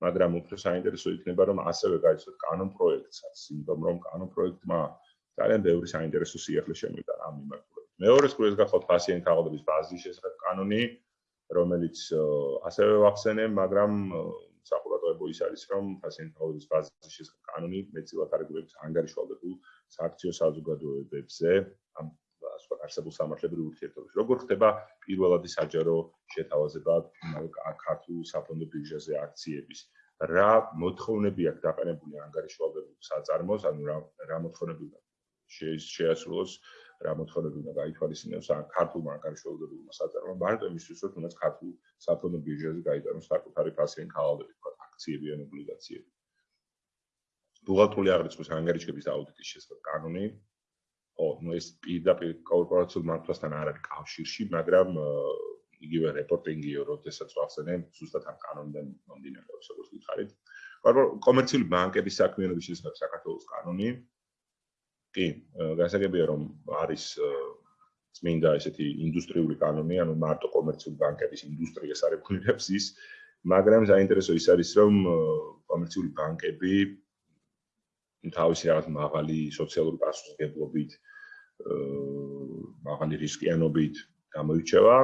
მაგრამ უფრო საინტერესო იქნება რომ ასევე გაიცნოთ კანონ პროექტსაც, იმიტომ რომ კანონ პროექტმა ძალიან ბევრი საინტერესო სიახლე შემოვიდა ამ მიმართულებით. მეორე სკოლის გახოთ პაციენტ ქაღალდების ბაზის შესახებ კანონი, რომელიც ასევე ვახსენე, მაგრამ საყურადღებო ის არის, რომ პაციენტების ბაზის შესახებ კანონი მეტწილად არეგულირებს ანგარიშვალდებულ სააქციო საზოგადოებებზე, ამ სხვა არსებულ სამართლებრივ ურთიერთობებში. როგორ ხდება პირველადი საჯარო შეთავაზება ქართულ საფონდო ბირჟაზე აქციების? რა მოთხოვნები აქვს დაყენებული ანგარიშვალდებულ საწარმოს, ანუ რა რა მოთხოვნები შეასრულოს რა მოთხოვნები უნდა გაითვალისწინოს ან ქართულ მანკარიშველდებულმა საწარმომ მარტო იმისთვის რომ თუნდაც ქართულ საფონდო ბირჟაზე გაიტანოს საკუთარი პასიენტ ქალავები თქვა აქციები ან ობლიგაციები. ბუღალტრული აღრიცხვის ანგარიშების აუდიტის შესახებ კანონი. ო ნუ ეს პირდაპირ კორპორაციულ მართვასთან არ არის კავშირში მაგრამ იგივე რეპორტინგიო როდესაც ვახსენე ზუსტად ამ კანონიდან მომდინარეობს როგორც გითხარით. კომერციული ბანკების საქმიანობის შესახებ საქართველოს კანონი კი, გასაგებია რომ არის წმინდა ესეთი ინდუსტრიული კანონი, ანუ მარტო კომერციული ბანკების ინდუსტრიას არეგულირებს ის, მაგრამ საინტერესო ის არის რომ კომერციული ბანკები თავისი რაღაც მაღალი სოციალური პასუხისმგებლობით მაღალი რისკიანობით გამოირჩევა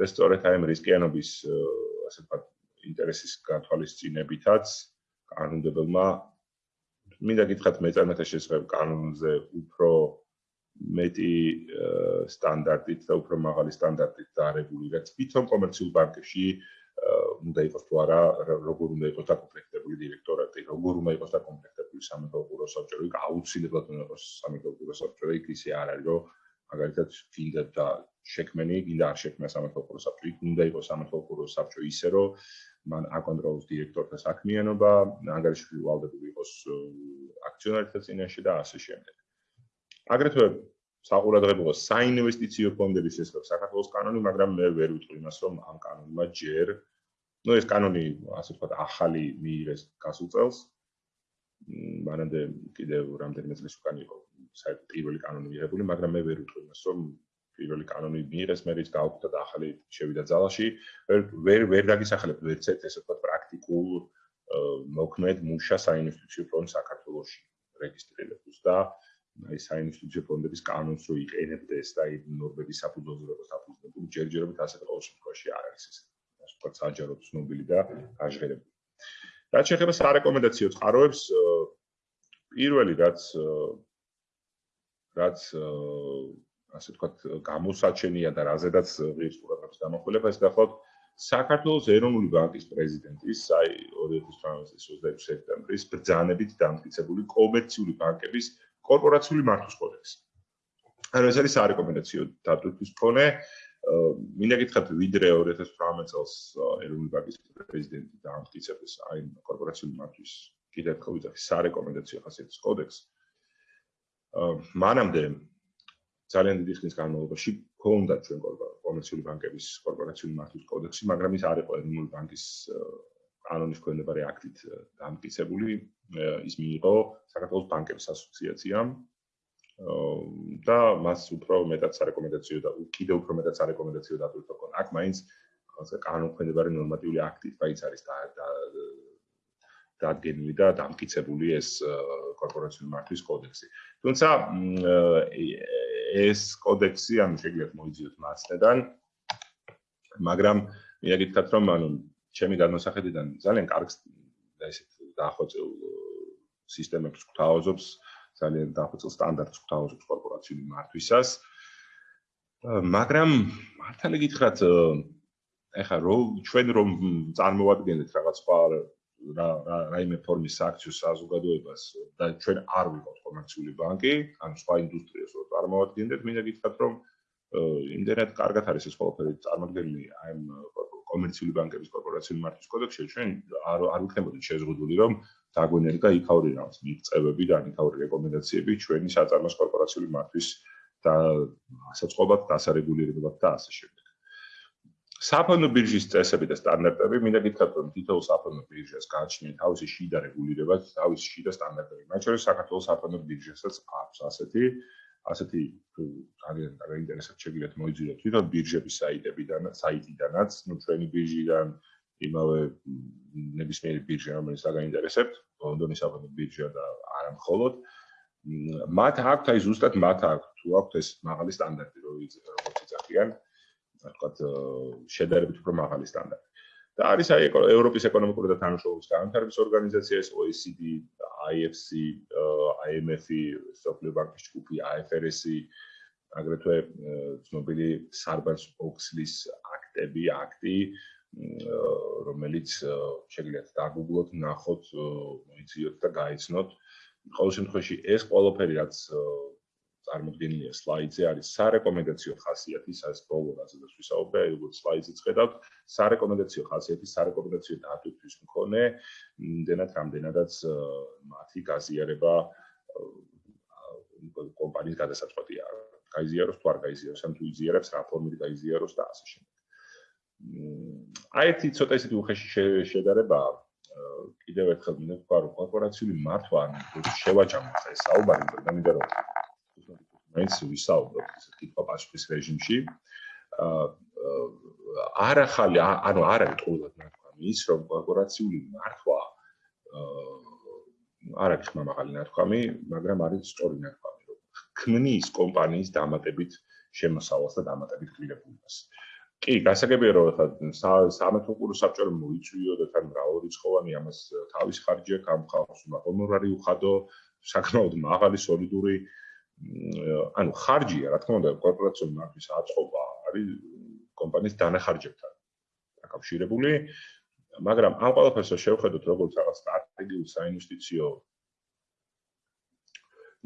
და სწორედ აი ამ რისკიანობის ასე ვთქვათ ინტერესის გათვალისწინებითაც კანონმდებელმა მინდა გითხრათ მეწარმეთა შესახებ კანონზე უფრო მეტი სტანდარტით და უფრო მაღალი სტანდარტით დაარეგულირება თვითონ კომერციულ ბანკებში უნდა იყოს თუ არა როგორ უნდა იყოს დაკომპლექტებული დირექტორატი როგორ უნდა იყოს დაკომპლექტებული სამეთვალყურო საბჭო იქ აუცილებლად უნდა იყოს სამეთვალყურო საბჭო იქ ისე არ არის რომ მაგალითად გინდა და შექმენი გინდა არ შექმნა სამეთვალყურო საბჭო იქ უნდა იყოს სამეთვალყურო საბჭო ისე რომ მან აკონტროლოს დირექტორთა საქმიანობა, ანგარიში ვალდებული იყოს აქციონერთა წინაშე და ასე შემდეგ. აგრეთვე საყურადღებოა საინვესტიციო ფონდების შესახებ საქართველოს კანონი, მაგრამ მე ვერ ვიტყვი იმას, რომ ამ კანონმა ჯერ ну ეს კანონი ასე ვთქვათ ახალი მიიღეს გასულ წელს. მანამდე კიდევ რამდენიმე წლის უკან იყო საერთოდ პირველი კანონი მიღებული, მაგრამ მე ვერ ვიტყვი იმას, რომ პირველი კანონი მიიღეს, მე ის გავხდა და ახალი შევიდა ძალაში. ვერ ვერ დაგისახელებ ვერც ერთ ესე ვთქვათ პრაქტიკულ მოქმედ მუშა საინვესტიციო ფონდ საქართველოში რეგისტრირებულს და აი საინვესტიციო ფონდების კანონს რო იყენებდეს და აი ნორმების საფუძველზე რო საფუძვლებული ჯერჯერობით ასე ყოველ შემთხვევაში არ არის ეს ასე ვთქვათ საჯარო ცნობილი და გაჟღერებული. რაც შეეხება სარეკომენდაციო წყაროებს პირველი რაც რაც ასე ვთქვათ, გამოსაჩენია და რაზედაც ღირს ყურადღებას გამახვილება ეს გახლავთ საქართველოს ეროვნული ბანკის პრეზიდენტის აი 2018 წლის 26 სექტემბრის ბრძანებით დამტკიცებული კომერციული ბანკების კორპორაციული მართვის კოდექსი. ანუ ეს არის სარეკომენდაციო დატვირთვის ფონე. მინდა გითხრათ, ვიდრე 2018 წელს ეროვნული ბანკის პრეზიდენტი დამტკიცებს აი კორპორაციული მართვის კიდევ ხო ვიძახი სარეკომენდაციო ხასიათის კოდექსს. მანამდე ძალიან დიდი ხნის განმავლობაში ქონდა ჩვენ კომერციული ბანკების კორპორაციული მართვის კოდექსი, მაგრამ ის არ იყო ეროვნული ბანკის კანონის ქვემდებარე აქტით დამტკიცებული. ის მიიღო საქართველოს ბანკების ასოციაციამ და მას უფრო მეტად სარეკომენდაციო და კიდევ უფრო მეტად სარეკომენდაციო დატვირთვა ქონა. აქ მაინც ასე კანონ ქვემდებარე ნორმატიული აქტით მაინც არის და დადგენილი და დამტკიცებული ეს კორპორაციული მართვის კოდექსი. თუმცა ეს კოდექსი ანუ შეგიძლიათ მოიძიოთ მასთან მაგრამ მე გითხრათ რომ ანუ ჩემი განმოსახედიდან ძალიან კარგ და ესეთ დაახოცილ სისტემებს გვთავაზობს ძალიან დაახოცილ სტანდარტს გვთავაზობს კორპორაციული მართვისას. მაგრამ მართალი გითხრათ ეხა რო ჩვენ რომ წარმოვადგენთ რაღაც სხვა რა რა რაიმე ფორმის აქციო საზოგადოებას და ჩვენ არ ვიყავთ კომერციული ბანკი, ან სხვა ინდუსტრიას რო წარმოვადგენდეთ, მინდა გითხრათ, რომ იმდენად კარგად არის ეს ყველაფერი წარმოქმნილი აი ამ კომერციული ბანკების კორპორაციული მართვის კოდექსში, ჩვენ არ არ ვიქნებოდით შეზღუდული, რომ დაგვენერგა იქაური რაღაც მიღწევები და იქაური რეკომენდაციები ჩვენი საწარმოს კორპორაციული მართვის და საწყობად დასარეგულირებლად და ასე შემდეგ. საფონდო ბირჟის წესები და სტანდარტები, მინდა გითხრათ, რომ თითოეულ საფონდო ბირჟას გააჩნია თავისი შიდა რეგულირება, თავისი შიდა სტანდარტები. მათ შორის საქართველოს საფონდო ბირჟასაც აქვს ასეთი ასეთი ძალიან დაინტერესებს შეგიძლიათ მოიძიოთ თვითონ ბირჟების საიტებიდან, საიტიდანაც, ну ჩვენი ბირჟიდან იმავე ნებისმიერი ბირჟა, რომელიც დაგაინტერესებთ, ლონდონის საფონდო ბირჟა და არა მხოლოდ მათ აქვთ აი ზუსტად მათ აქვთ თუ აქვთ ეს მაღალი სტანდარტი, როგორც იცახიან, ვთქვათ, შედარებით უფრო მაღალი სტანდარტი. და არის აი ევროპის ეკონომიკური და თანამშრომლობის განვითარების ორგანიზაცია, OECD, IFC, IMF, სოფლიო ბანკის ჯგუფი, IFRS, აგრეთვე ცნობილი Sarbanes-Oxley-ის აქტები, აქტი, რომელიც შეგიძლიათ დაგუგლოთ, ნახოთ, მოიციოთ და გაიცნოთ. ყოველ შემთხვევაში ეს ყველაფერი რაც წარმოდგენილია სლაიდზე არის სარეკომენდაციო ხასიათის ეს ბოლო რაზეც ვისაუბრე, როგორც სლაიდზე ხედავთ, სარეკომენდაციო ხასიათის სარეკომენდაციო დატვირთვის მქონე, იმდენად რამდენადაც მათი გაზიარება კომპანიის გადასაწყვეტია. გაიზიაროს თუ არ გაიზიაროს, ან თუ იზიარებს რა ფორმით გაიზიაროს და ასე შემდეგ. აი ეს ცოტა ისეთი უხეში შედარება კიდევ ერთხელ მინდა ვთქვა, რომ კორპორაციული მართვა ან შევაჯამოთ ეს საუბარი, მაგრამ მინდა რომ მაინც ვისაუბროთ ეს კითხვა პასუხის რეჟიმში. აა არ ახალი, ანუ არ არის ყოველად ნათქვამი ის, რომ კორპორაციული მართვა აა არ არის ხმამაღალი ნათქვამი, მაგრამ არის სწორი ნათქვამი, რომ ქმნის კომპანიის დამატებით შემოსავალს და დამატებით კლიენტებს. კი, გასაგებია რომ ხა სამეთუყურო საბჭო მოიწვიო და თან მრავალრიცხოვანი ამას თავის აქვს, ამ ხალხს უნარი უხადო, საკმაოდ მაღალი სოლიდური ანუ ხარჯია, რა თქმა უნდა, კორპორაციული მარკის აწყობა არის კომპანიის დანახარჯებთან დაკავშირებული, მაგრამ ამ ყველაფერს შევხედოთ როგორც რაღაც სტრატეგიულ საინვესტიციო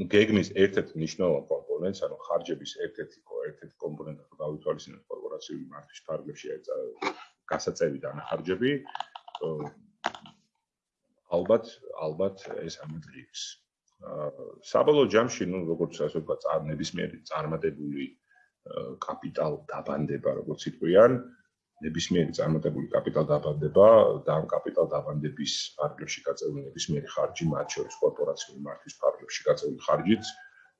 გეგმის ერთ-ერთ მნიშვნელოვან კომპონენტს, ანუ ხარჯების ერთ-ერთი ერთ-ერთი კომპონენტი გავითვალისწინოთ კორპორაციული მარკის ფარგლებში აი გასაწევი დანახარჯები. ალბათ ალბათ ეს ამოძრიებს. საბოლოო ჯამში, ну, როგორც ასე ვთქვა, წარმებისმიერი წარმატებული კაპიტალ დაბანდება, როგორც იყვიან, ნებისმიერი წარმატებული კაპიტალ დაბანდება და ამ კაპიტალ დაბანდების ფარგლებში გაწეული ნებისმიერი ხარჯი, მათ შორის კორპორაციული მართვის ფარგლებში გაწეული ხარჯიც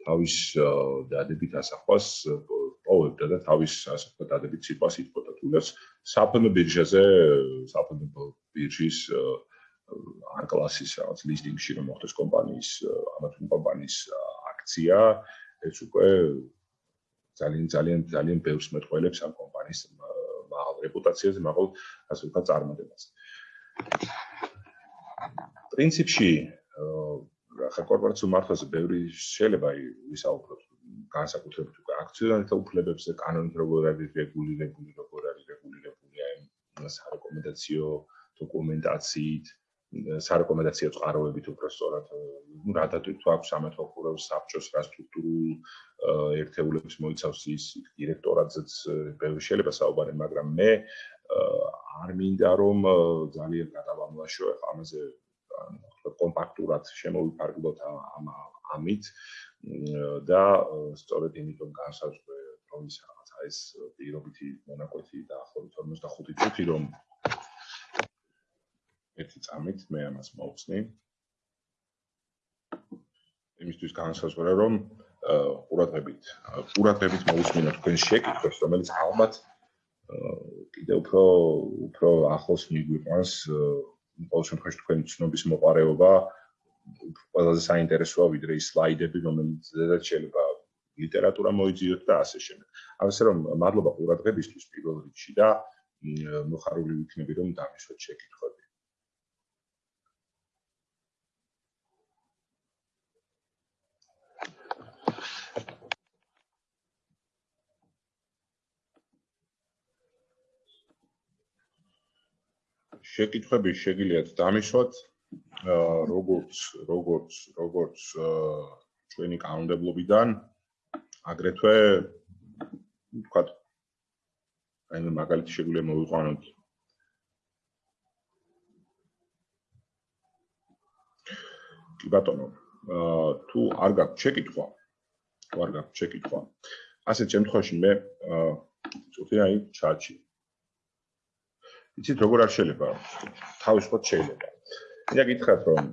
თავის დადებით ასახვას პოვებდა და თავის ასე ვთქვათ დადებით სიტყვას იტყოდა თუნდაც საფნო ბირჟაზე საფნო ბირჟის არ კლასის რაღაც ლისტინგში რომ მოხდეს კომპანიის ამათ კომპანიის აქცია ეს უკვე ძალიან ძალიან ძალიან ბევრს მეტყველებს ამ კომპანიის მაღალ რეპუტაციაზე, მაღალ ასე ვთქვათ წარმატებას. პრინციპში ხა კორპორაციულ მართვაზე ბევრი შეიძლება ვისაუბროთ განსაკუთრებით უკვე აქციონერთა უფლებებზე, კანონით როგორ არის რეგულირებული, როგორ არის რეგულირებული აი სარეკომენდაციო დოკუმენტაციით, სარეკომენდაციო წყაროებით უფრო სწორად, ну, რა დატვირთვა აქვს ამათო ხურებს საბჭოს რა სტრუქტურულ ერთეულებს მოიცავს ის დირექტორატზეც ბევრი შეიძლება საუბარი, მაგრამ მე არ მინდა რომ ძალიან გადავამლაშო ახლა ამაზე კომპაქტურად შემოვიფარგლოთ ამ ამით და სწორედ იმიტომ განსაზღვრე რომ ის რაღაცა ეს პირობითი მონაკვეთი და ახობით 45 წუთი რომ ერთი წამით მე ამას მოვხსნი იმისთვის განსაზღვრე რომ ყურადღებით ყურადღებით მოვუსმინოთ თქვენ შეკითხვებს რომელიც ალბათ კიდე უფრო უფრო ახლოს მიგვიყვანს ყოველ შემთხვევაში თქვენი ცნობის მოყარეობა ყველაზე საინტერესოა ვიდრე ის სლაიდები, რომელიც ზედაც შეიძლება ლიტერატურა მოიძიოთ და ასე შემდეგ. ამასე რომ მადლობა ყურადღებისთვის პირველ რიგში და მოხარული ვიქნები რომ დამისვათ შეკითხვები. შეკითხვები შეგიძლიათ დამისვათ როგორც როგორც როგორც ჩვენი კანონმდებლობიდან აგრეთვე თქვა აი მაგალითი შეგვიძლია მოვიყვანოთ. კი ბატონო თუ არ გაქვს შეკითხვა თუ არ გაქვს შეკითხვა ასეთ შემთხვევაში მე წუთი აი ჩაჩი. იცით როგორ არ შეიძლება? თავისუფლად შეიძლება. მინდა გითხრათ რომ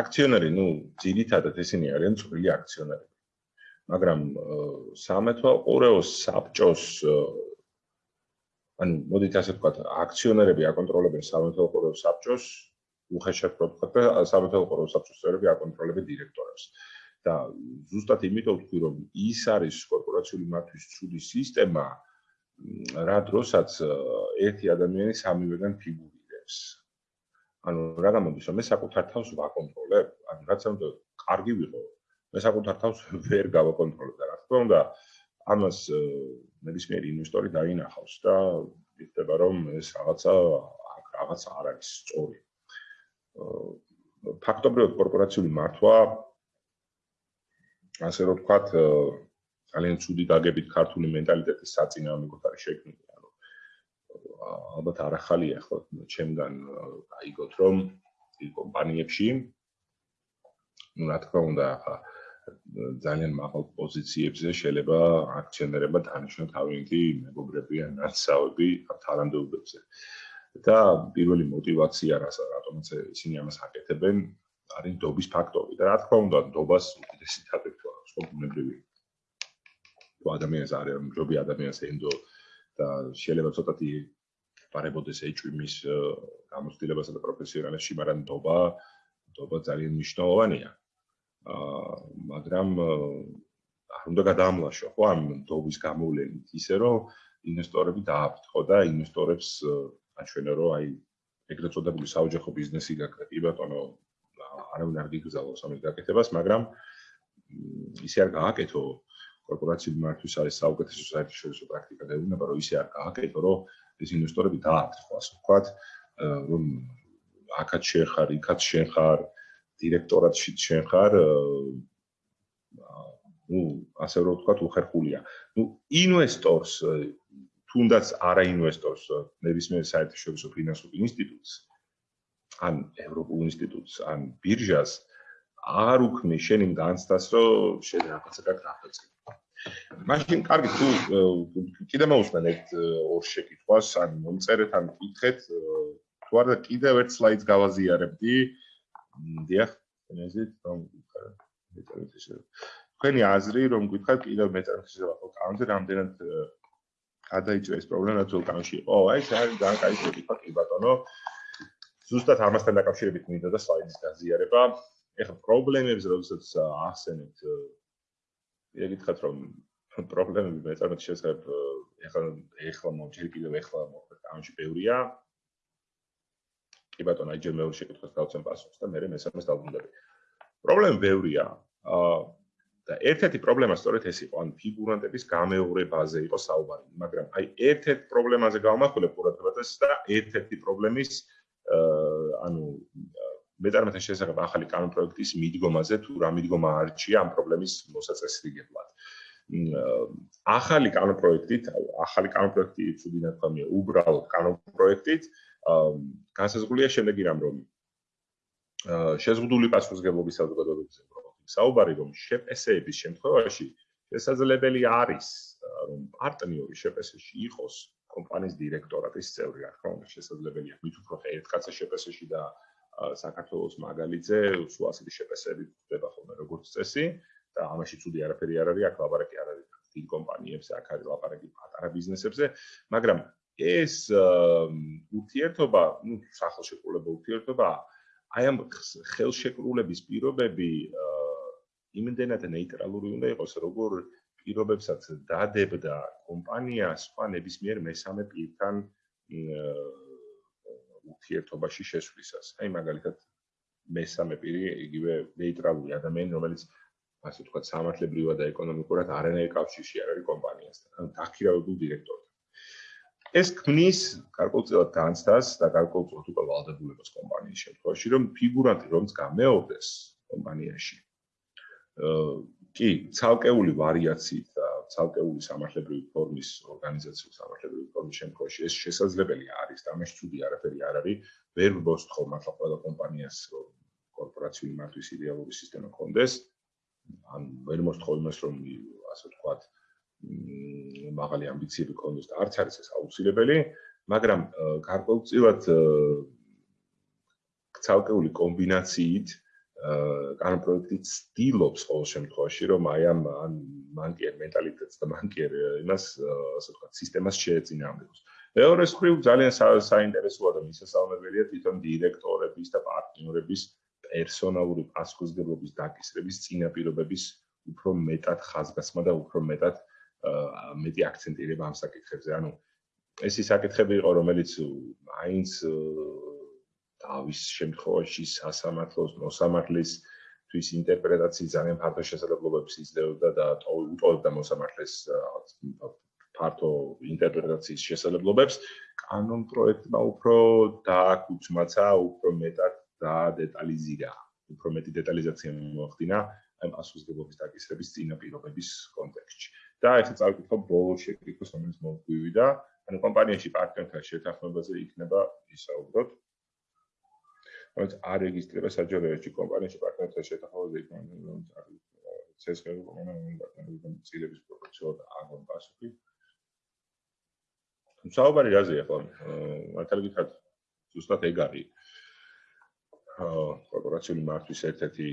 აქციონერი ნუ ძირითადად ესენი არიან წვრილი აქციონერები მაგრამ სამეთო ყურეოს საბჭოს ანუ მოდით ასე ვთქვათ აქციონერები აკონტროლებენ სამეთო ყურეოს საბჭოს უხეშად ვთქვათ და სამეთო ყურეოს საბჭოს წევრები აკონტროლებენ დირექტორებს და ზუსტად იმიტომ ვთქვი რომ ის არის კორპორაციული მართვის ცუდი სისტემა რა დროსაც ერთი ადამიანი სამივეგან ფიგურირებს. ანუ რა გამოდის, რომ მე საკუთარ თავს ვაკონტროლებ, ანუ რაც უნდა კარგი ვიყო, მე საკუთარ თავს ვერ გავაკონტროლებ და რა თქმა უნდა, ამას ნებისმიერი ინვესტორი დაინახავს და იხდება რომ ეს რაღაცა რაღაცა არ არის სწორი. ფაქტობრივად კორპორაციული მართვა ასე რომ ვთქვათ, ძალიან ცუდი დაგებით ქართული მენტალიტეტის საწინააღმდეგოდ არის შექმნილი. ანუ ალბათ არახალია ხო ჩემგან აიგოთ რომ კომპანიებში ну რა თქმა უნდა ახლა ძალიან მაღალ პოზიციებზე შეიძლება აქციონერებმა დანიშნონ თავიანთი მეგობრები ან ნაცავები თანამდებობებზე. და პირველი мотивация რასაც რატომაც ისინი ამას აკეთებენ, არის დობის ფაქტორი და რა თქმა უნდა დობას უდიდესი თაფეთო აქვს კომპანიები. თუ ადამიანს არის მჯობი ადამიანს ენდო და შეიძლება ცოტათი პარებოდეს ეჭვმის გამოცდილებასა და პროფესიონალებში, მაგრამ დობა დობა ძალიან მნიშვნელოვანია. აა მაგრამ არ უნდა გადაამლაშო ხო ამ დობის გამოვლენით ისე რომ ინვესტორები დააფრთხო და ინვესტორებს აჩვენო რომ აი ეგრეთ წოდებული საოჯახო ბიზნესი გაქვს კი ბატონო არავინ არ გიგზავნოს ამის გაკეთებას მაგრამ ისე არ გააკეთო კორპორაციული მართვის არის საუკეთესო საერთაშორისო პრაქტიკა და უნდა რომ ისე არ გააკეთო რომ ეს ინვესტორები დააფრთხო ასე ვთქვათ რომ აქაც შეხარ, იქაც შეხარ, დირექტორატში შეხარ ну, ასე რომ ვთქვათ, უხერხულია. ну, ინვესტორს თუნდაც არა ინვესტორს ნებისმიერ საერთაშორისო ფინანსურ ინსტიტუტს ან ევროპულ ინსტიტუტს ან ბირჟას არ უქმნი შენ იმ განცდას რომ შენ რაღაცა გაგახდე. მაშინ კარგი თუ კიდე მოусმენ ერთ ორ შეკითხვას ან მომწერეთ ან გითხეთ თუ არა კიდევ ერთ სლაიდს გავაზიარებდი. დიახ ენეზით რომ მეწერეთ ისე. თქვენი აზრი რომ გითხათ კიდევ მეწერეთ ისე ვახო. კანონზე რამდენად გადაიწვა ეს პრობლემა თუ კანონში იყო? აი ეს არის ძალიან კაი შეკითხვა კი ბატონო ზუსტად ამასთან დაკავშირებით მინდა და სლაიდის გაზიარება ეხლა პრობლემებს როდესაც ახსენებთ ეკითხათ რომ პრობლემები მეწარმეთ შესაძლებ ეხლა ეხლა მოჯერ კიდევ ეხლა მოხდა კანონში ბევრია. კი ბატონო აი ჯერ მეორე შეკითხვას გავცემ პასუხს და მე მესამეს დავუნდები პრობლემები ბევრია აა და ერთ-ერთი პრობლემა სწორედ ეს იყო, ან ფიგურანტების გამეორებაზე იყო საუბარი, მაგრამ აი ერთ-ერთ პრობლემაზე გავმახვილებ ყურადღებას და ერთ-ერთი პრობლემის აა ანუ მეტარმეთა შესახებ ახალი კანონპროექტის მიდგომაზე თუ რა მიდგომა არჩია ამ პრობლემის მოსაწესრიგებლად. ახალი კანონპროექტით, ახალი კანონპროექტი თუ დინათქვამია უბრალოდ კანონპროექტით, განსაზღვრულია შემდეგი რამ რომ შეზღუდული პასუხისგებლობის საზოგადოებაზე საუბარი რომ შეპესეების შემთხვევაში შესაძლებელი არის რომ პარტნიორი შეპესეში იყოს კომპანიის დირექტორატის წევრი, რა თქმა უნდა, შესაძლებელია მით უფრო ერთ კაცს შეპესეში და საქართველოს მაგალითზე სულ ასეთი შეფასები ხდება ხოლმე როგორც წესი და ამაში ცუდი არაფერი არ არის, აქ ლაპარაკი არ არის დიდ კომპანიებზე, აქ არის ლაპარაკი პატარა ბიზნესებზე, მაგრამ ეს ურთიერთობა, ну, სახელშეკრულება ურთიერთობა, აი ამ ხელშეკრულების პირობები იმდენად ნეიტრალური უნდა იყოს, როგორ პირობებსაც დადებდა კომპანია სხვა ნებისმიერ მესამე პირთან ურთიერთობაში შესვლისას. აი მაგალითად მესამე პირი იგივე ნეიტრალური ადამიანი, რომელიც ასე ვთქვათ, სამართლებრივად და ეკონომიკურად არანაირ კავშირში არ არის კომპანიასთან, ანუ დაქირავებულ დირექტორთან. ეს ქმნის გარკვეულწილად განცდას და გარკვეულწილად უკვე ვალდებულებას კომპანიის შემთხვევაში, რომ ფიგურანტი რომც გამეორდეს კომპანიაში. კი, ცალკეული ვარიაციით და ცალკეული სამართლებრივი ფორმის ორგანიზაციის სამართლებრივი ფორმის შემთხვევაში ეს შესაძლებელი არის. ამაში ცუდი არაფერი არ არის. ვერ ვბოსთ ხოლმე ახლა ყველა კომპანიას კორპორაციული მართვის იდეალური სისტემა კონდეს. ან ვერ მოსთხოვ იმას რომ ასე ვთქვათ მაღალი ამბიციები კონდეს და არც არის ეს აუცილებელი მაგრამ გარკვეულწილად ცალკეული კომბინაციით კანონ პროექტი ცდილობს ყოველ შემთხვევაში რომ აი ამ ან მანკიერ მენტალიტეტს და მანკიერ იმას ასე ვთქვათ სისტემას შეეწინააღმდეგოს. მეორე მხრივ ძალიან საინტერესოა და მისასალმებელია თვითონ დირექტორების და პარტნიორების პერსონალური პასუხისგებლობის დაკისრების წინაპირობების უფრო მეტად ხაზგასმა და უფრო მეტად მეტი აქცენტირება ამ საკითხებზე. ანუ ეს ის საკითხები იყო რომელიც მაინც დავის შემთხვევაში სასამართლოს მოსამართლის თვის ინტერპრეტაციის ძალიან ფართო შესაძლებლობებს იძლეოდა და უტოვებდა მოსამართლეს ფართო ინტერპრეტაციის შესაძლებლობებს. კანონ პროექტმა უფრო დააკუცმაცა უფრო მეტად და დეტალიზირა უფრო მეტი დეტალიზაცია მოახდინა ამ პასუხისგებლობის დაკისრების წინაპირობების კონტექსტში. და ახლა წავიკითხო ბოლო შეკითხვის რომელიც მოგვივიდა ანუ კომპანიაში პარტნიორთან შეთანხმებაზე იქნება ისაუბროთ რომელიც არ რეგისტრირება საჯარო ერთში კომპანიაში პარტნიორთა შეთანხმებაზე იქნება რომ ცესხები კომპანიამ პარტნიორების წილების პროფესიულად აღონ პასუხი. საუბარი რაზე ახლა? მართალი გითხრათ ზუსტად ეგ არის. კორპორაციული მართვის ერთ-ერთი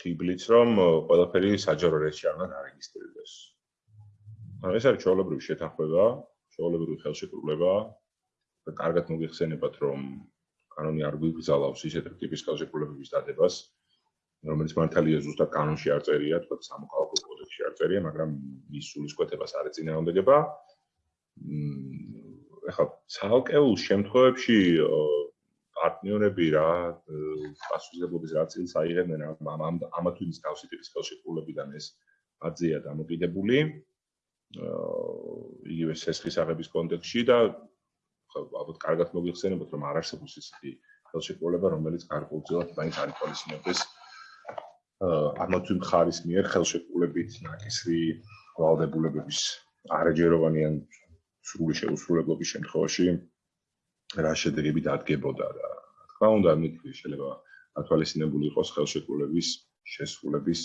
ხიბლიც რომ ყველაფერი საჯარო ერთში არ უნდა დარეგისტრირდეს ანუ ეს არის ჩაოლებრივი შეთანხმება ჩაოლებრივი ხელშეკრულება და კარგად მოგიხსენებათ რომ კანონი არ გვიგზავნავს ისეთ ტიპის ხელშეკრულებების დადებას, რომელიც მართალია ზუსტად კანონში არ წერია, თქო სამოქალაქო კოდექსში არ წერია, მაგრამ ის სულისკვეთებას არ ეწინააღმდეგება. მ ახლა ცალკეულ შემთხვევებში პარტნიორები რა პასუხისგებლობის რა წილს აიღებენ ამ ამ ამა თუ ის თავისი ტიპის ხელშეკრულებიდან ეს აზია დამოკიდებული. აა იგივე სესხის აღების კონტექსში და ალბათ კარგად მოგიხსენებათ რომ არ არსებობს ისეთი ხელშეკრულება რომელიც გარკვეულწილად მაინც არ იპოლისინებდეს ამა თუ იმ ხარის მიერ ხელშეკრულებით ნაკისრი ვალდებულებების არაჯეროვანი ან სრული შეუსრულებლობის შემთხვევაში რა შედეგები დადგებოდა და რა თქმა უნდა მით შეიძლება ათვალისწინებული იყოს ხელშეკრულების შესრულების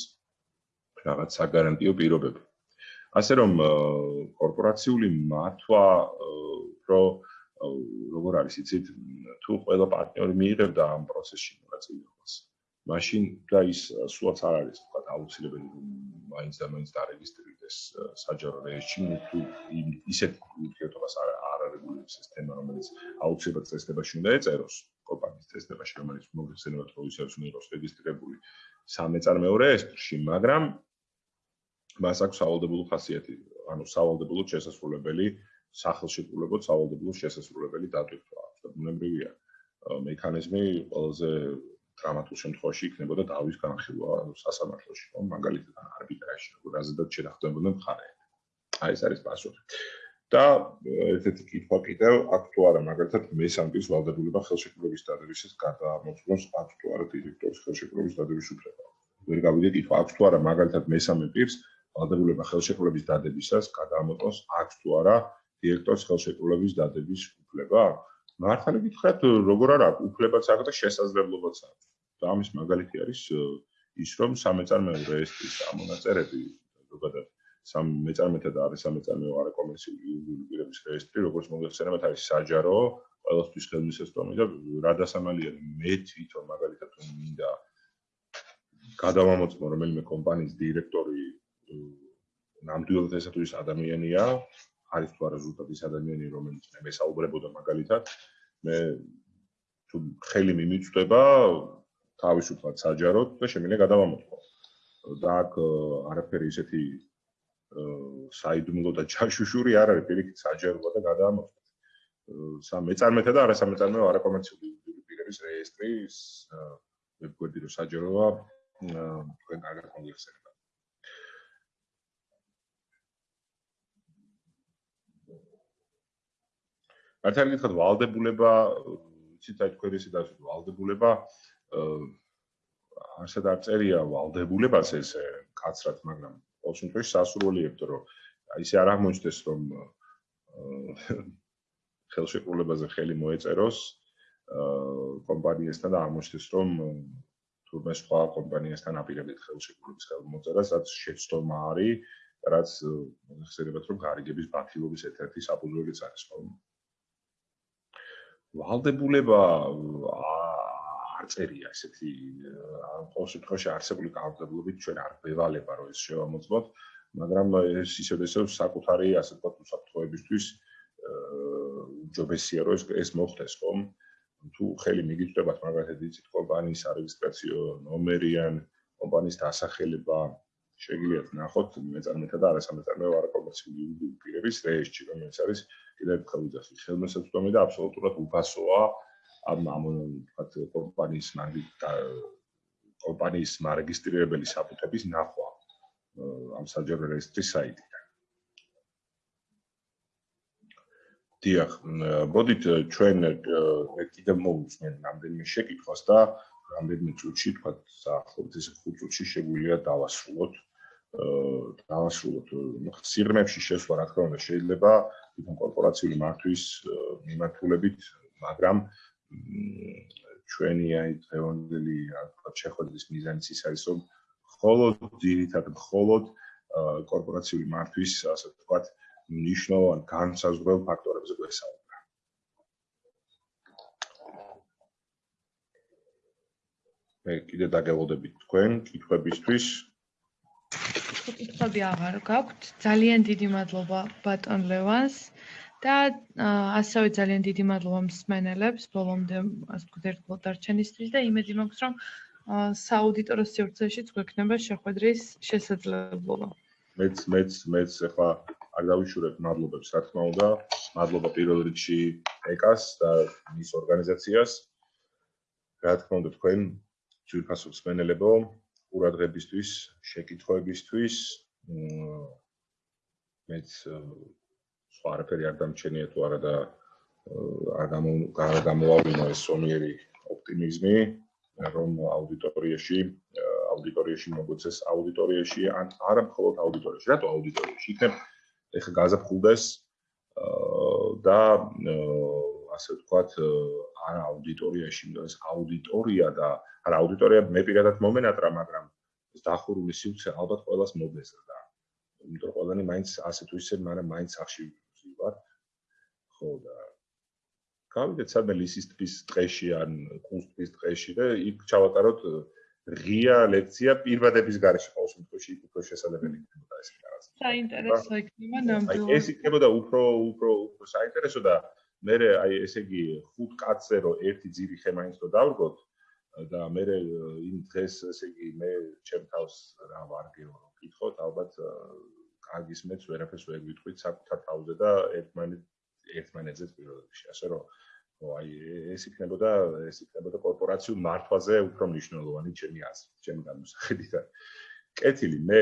რაღაც საგარანტიო პირობები. ასე რომ კორპორაციული მართვა უფრო როგორ არის იცით თუ ყველა პარტნიორი მიიღებდა ამ პროცესში მონაწილეობას მაშინ და ის სულაც არ არის თქვა აუცილებელი მაინც და მაინც დარეგისტრირდეს საჯარო რეესტრში თუ ისეთ ურთიერთობას არ არ არეგულირებს ეს თემა რომელიც აუცილებლად წესდებაში უნდა ეწეროს კომპანიის წესდებაში რომელიც მოგხსენებათ რომ ისე უნდა იყოს რეგისტრირებული სამეწარმეო რეესტრში მაგრამ მას აქვს სავალდებულო ხასიათი ანუ სავალდებულო შესასრულებელი სახელშეკრულებო სავალდებულო შესასრულებელი დატვირთვა და ბუნებრივია მექანიზმი ყველაზე დრამატულ შემთხვევაში იქნებოდა დავის განხილვა სასამართლოში, ხო, მაგალითად არბიტრაჟში, როგორ აზრდათ შედახდებოდა მხარეები. აი ეს არის პასუხი. და ერთ-ერთი კითხვა კიდევ აქტუარა, მაგალითად მესამბის ვალდებულება ხელშეკრულების დადებისას გადაამოწმოს აქტუარა დირექტორის ხელშეკრულების დადების უფლება. ვერ გავიდე კითხვა, აქტუარა მაგალითად მესამე პირს ვალდებულება ხელშეკრულების დადებისას გადაამოწმოს აქტუარა დირექტორის ხელშეკრულების დადების უფლება? მართალი გითხრათ, როგორ არა, უფლებაც აქვს და შესაძლებლობაც აქვს. და ამის მაგალითი არის ის, რომ სამეწარმეო რეესტრის ამონაწერები, ზოგადად სამ მეწარმეთა და არის სამეწარმეო არაკომერციული იურიდიული პირების რეესტრი, როგორც მოგეხსენებათ, არის საჯარო, ყველასთვის ხელმისაწვდომი და რა დასამალია მე თვითონ მაგალითად თუ მინდა გადავამოწმო რომელიმე კომპანიის დირექტორი ნამდვილად ესა თუ ის ადამიანია, არის თუ არა ზუსტად ის ადამიანი რომელიც მე მესაუბრებოდა მაგალითად მე თუ ხელი მიმიწვდება თავისუფლად საჯაროდ და შემიძლია გადავამოწყო და აქ არაფერი ისეთი საიდუმლო და ჩაშუშური არ არის პირიქით საჯაროა და გადავამოწყო სამ მეწარმეთა და არასამეწარმეო არაკომერციული პირების რეესტრის ვებგვერდი რო საჯაროა თქვენ კარგად მოგიხსენებთ მართალი გითხრათ ვალდებულება იცით აი თქვენ ისე დასვით ვალდებულება ასეთ არ წერია ვალდებულებას ეს კაცრად მაგრამ ყოველ შემთხვევაში სასურველიებთ რომ ისე არ აღმოჩნდეს რომ ხელშეკრულებაზე ხელი მოეწეროს კომპანიასთან და აღმოჩნდეს რომ თურმე სხვა კომპანიასთან აპირებთ ხელშეკრულების ხელმოწერას რაც შეცდომა არის რაც ხსენებათ რომ გარიგების ბათილობის ერთ-ერთი საფუძველიც არის ხოლმე ვალდებულება არ წერია ესეთი ამ ყოველ შემთხვევაში არსებული კანონმდებლობით ჩვენ არ ვევალება რომ ეს შევამოწმოთ მაგრამ ეს ისევ ისევ საკუთარი ასე ვთქვათ უსაფრთხოებისთვის ჯობესია რომ ეს ეს მოხდეს ხომ? თუ ხელი მიგიწვევათ მაგალითად იცით კომპანიის არეგისტრაციო ნომერი ან კომპანიის დასახელება შეგიძლიათ ნახოთ მეწარმეთა და არასამეწარმეო არაკომერციული იურიდიული პირების რეესტრში, რომელიც არის კიდევ ერთხელ ვიძახი, ხელმისაწვდომი და აბსოლუტურად უფასოა ამ ამ ვთქვათ კომპანიის კომპანიის მარეგისტრირებელი საფუძვლების ნახვა ამ საჯარო რეესტრის საიტიდან. დიახ, მოდით ჩვენ კიდევ მოვუწმენ რამდენიმე შეკითხვას და რამდენიმე წუთში, თქვა საახლობთ ეს 5 წუთში შეგვიძლია დავასრულოთ. აა დავასრულოთ. სიღრმეებში შესვლა, რა თქმა უნდა, შეიძლება თვითონ კორპორაციული მართვის მიმართულებით, მაგრამ ჩვენი აი დღევანდელი, რა თქმა უნდა, შეხვედრის მიზანიც ის არის, რომ მხოლოდ ძირითადად მხოლოდ კორპორაციული მართვის, ასე ვთქვათ, ნიშნავენ განსაზღვრელ ფაქტორებზე გვესაუბრა. მე კიდე დაგეღოდებით თქვენ კითხვებისთვის. კითხვები აღარ გაქვთ. ძალიან დიდი მადლობა ბატონ ლევანს და ასევე ძალიან დიდი მადლობა მსმენელებს ბოლომდე ასე ვთქვათ ერთგულად დარჩენისთვის და იმედი მაქვს რომ სააუდიტორო სივრცეშიც გვექნება შეხვედრის შესაძლებლობა. მეც მეც მეც ახლა არ დავიშურებ მადლობებს რა თქმა უნდა. მადლობა პირველ რიგში ეკას და მის ორგანიზაციას. რა თქმა უნდა თქვენ ძვირფასო მსმენელებო, ყურადღებისთვის, შეკითხვებისთვის. მეც სხვა არაფერი არ დამჩენია თუ არა და არ გამო არ გამოვავინო ეს სომიერი ოპტიმიზმი, რომ აუდიტორიაში აუდიტორიაში მოგვეცეს აუდიტორიაში ან არა მხოლოდ აუდიტორიაში, რატო აუდიტორიაში? იქნებ ეხა გაზაფხულდეს აა და ასე ვთქვათ, არა აუდიტორიაში, იმიტომ ეს აუდიტორია და არა აუდიტორია მე პირადად მომენატრა, მაგრამ ეს დახურული სივრცე ალბათ ყოველას მოგეზრდა. იმიტომ რომ ყველანი მაინც ასე თუ ისე, მაგრამ მაინც ახში ვიყავ. ხო და გავიდეთ სადმე ლისის ტბის ტყეში ან კუნს ტბის ტყეში და იქ ჩავატაროთ ღია ლექცია პირბადების გარეშე ყოველ შემთხვევაში იქ უფრო შესაძლებელი იქნება ეს რაღაც. საინტერესო იქნება ნამდვილად. აი ეს იქნებოდა უფრო უფრო უფრო საინტერესო და მე აი ესე იგი ხუთ კაცზე რომ ერთი ძირი ხემაინც რო დავრგოთ და მე იმ დღეს ესე იგი მე ჩემ თავს რა ვარგეო რომ კითხოთ ალბათ კარგის მეც ვერაფერს ვერ ვიტყვით საკუთარ თავზე და ერთმანეთ ერთმანეთზე პირველ რიგში ასე რომ ო აი ეს იქნებოდა ეს იქნებოდა კორპორაციულ მართვაზე უფრო მნიშვნელოვანი ჩემი აზრით, ჩემი განმსახედიდან. კეთილი, მე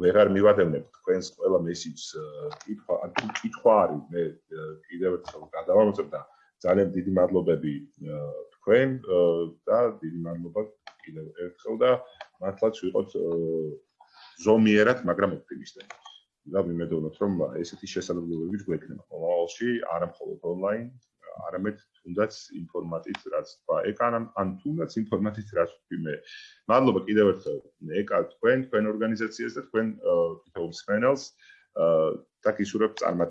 ვეღარ მივადევნებ თქვენს ყველა მესიჯს კითხვა, ან კითხვა არის, მე კიდევ ერთხელ გადავამოწებ და ძალიან დიდი მადლობები თქვენ და დიდი მადლობა კიდევ ერთხელ და მართლაც ვიყოთ ზომიერად, მაგრამ ოპტიმისტები. და ვიმედოვნოთ, რომ ესეთი შესაძლებლობები გვექნება ყოველში, არა მხოლოდ ონლაინ, არამედ თუნდაც ინფორმატით რაც თქვა. ეკან ან თუნდაც ინფორმატით რაც თქვი მე. მადლობა კიდევ ერთხელ ეკა თქვენ თქვენ ორგანიზაციას და თქვენ თითოეულ სპენელს და გისურვებ წარმატებას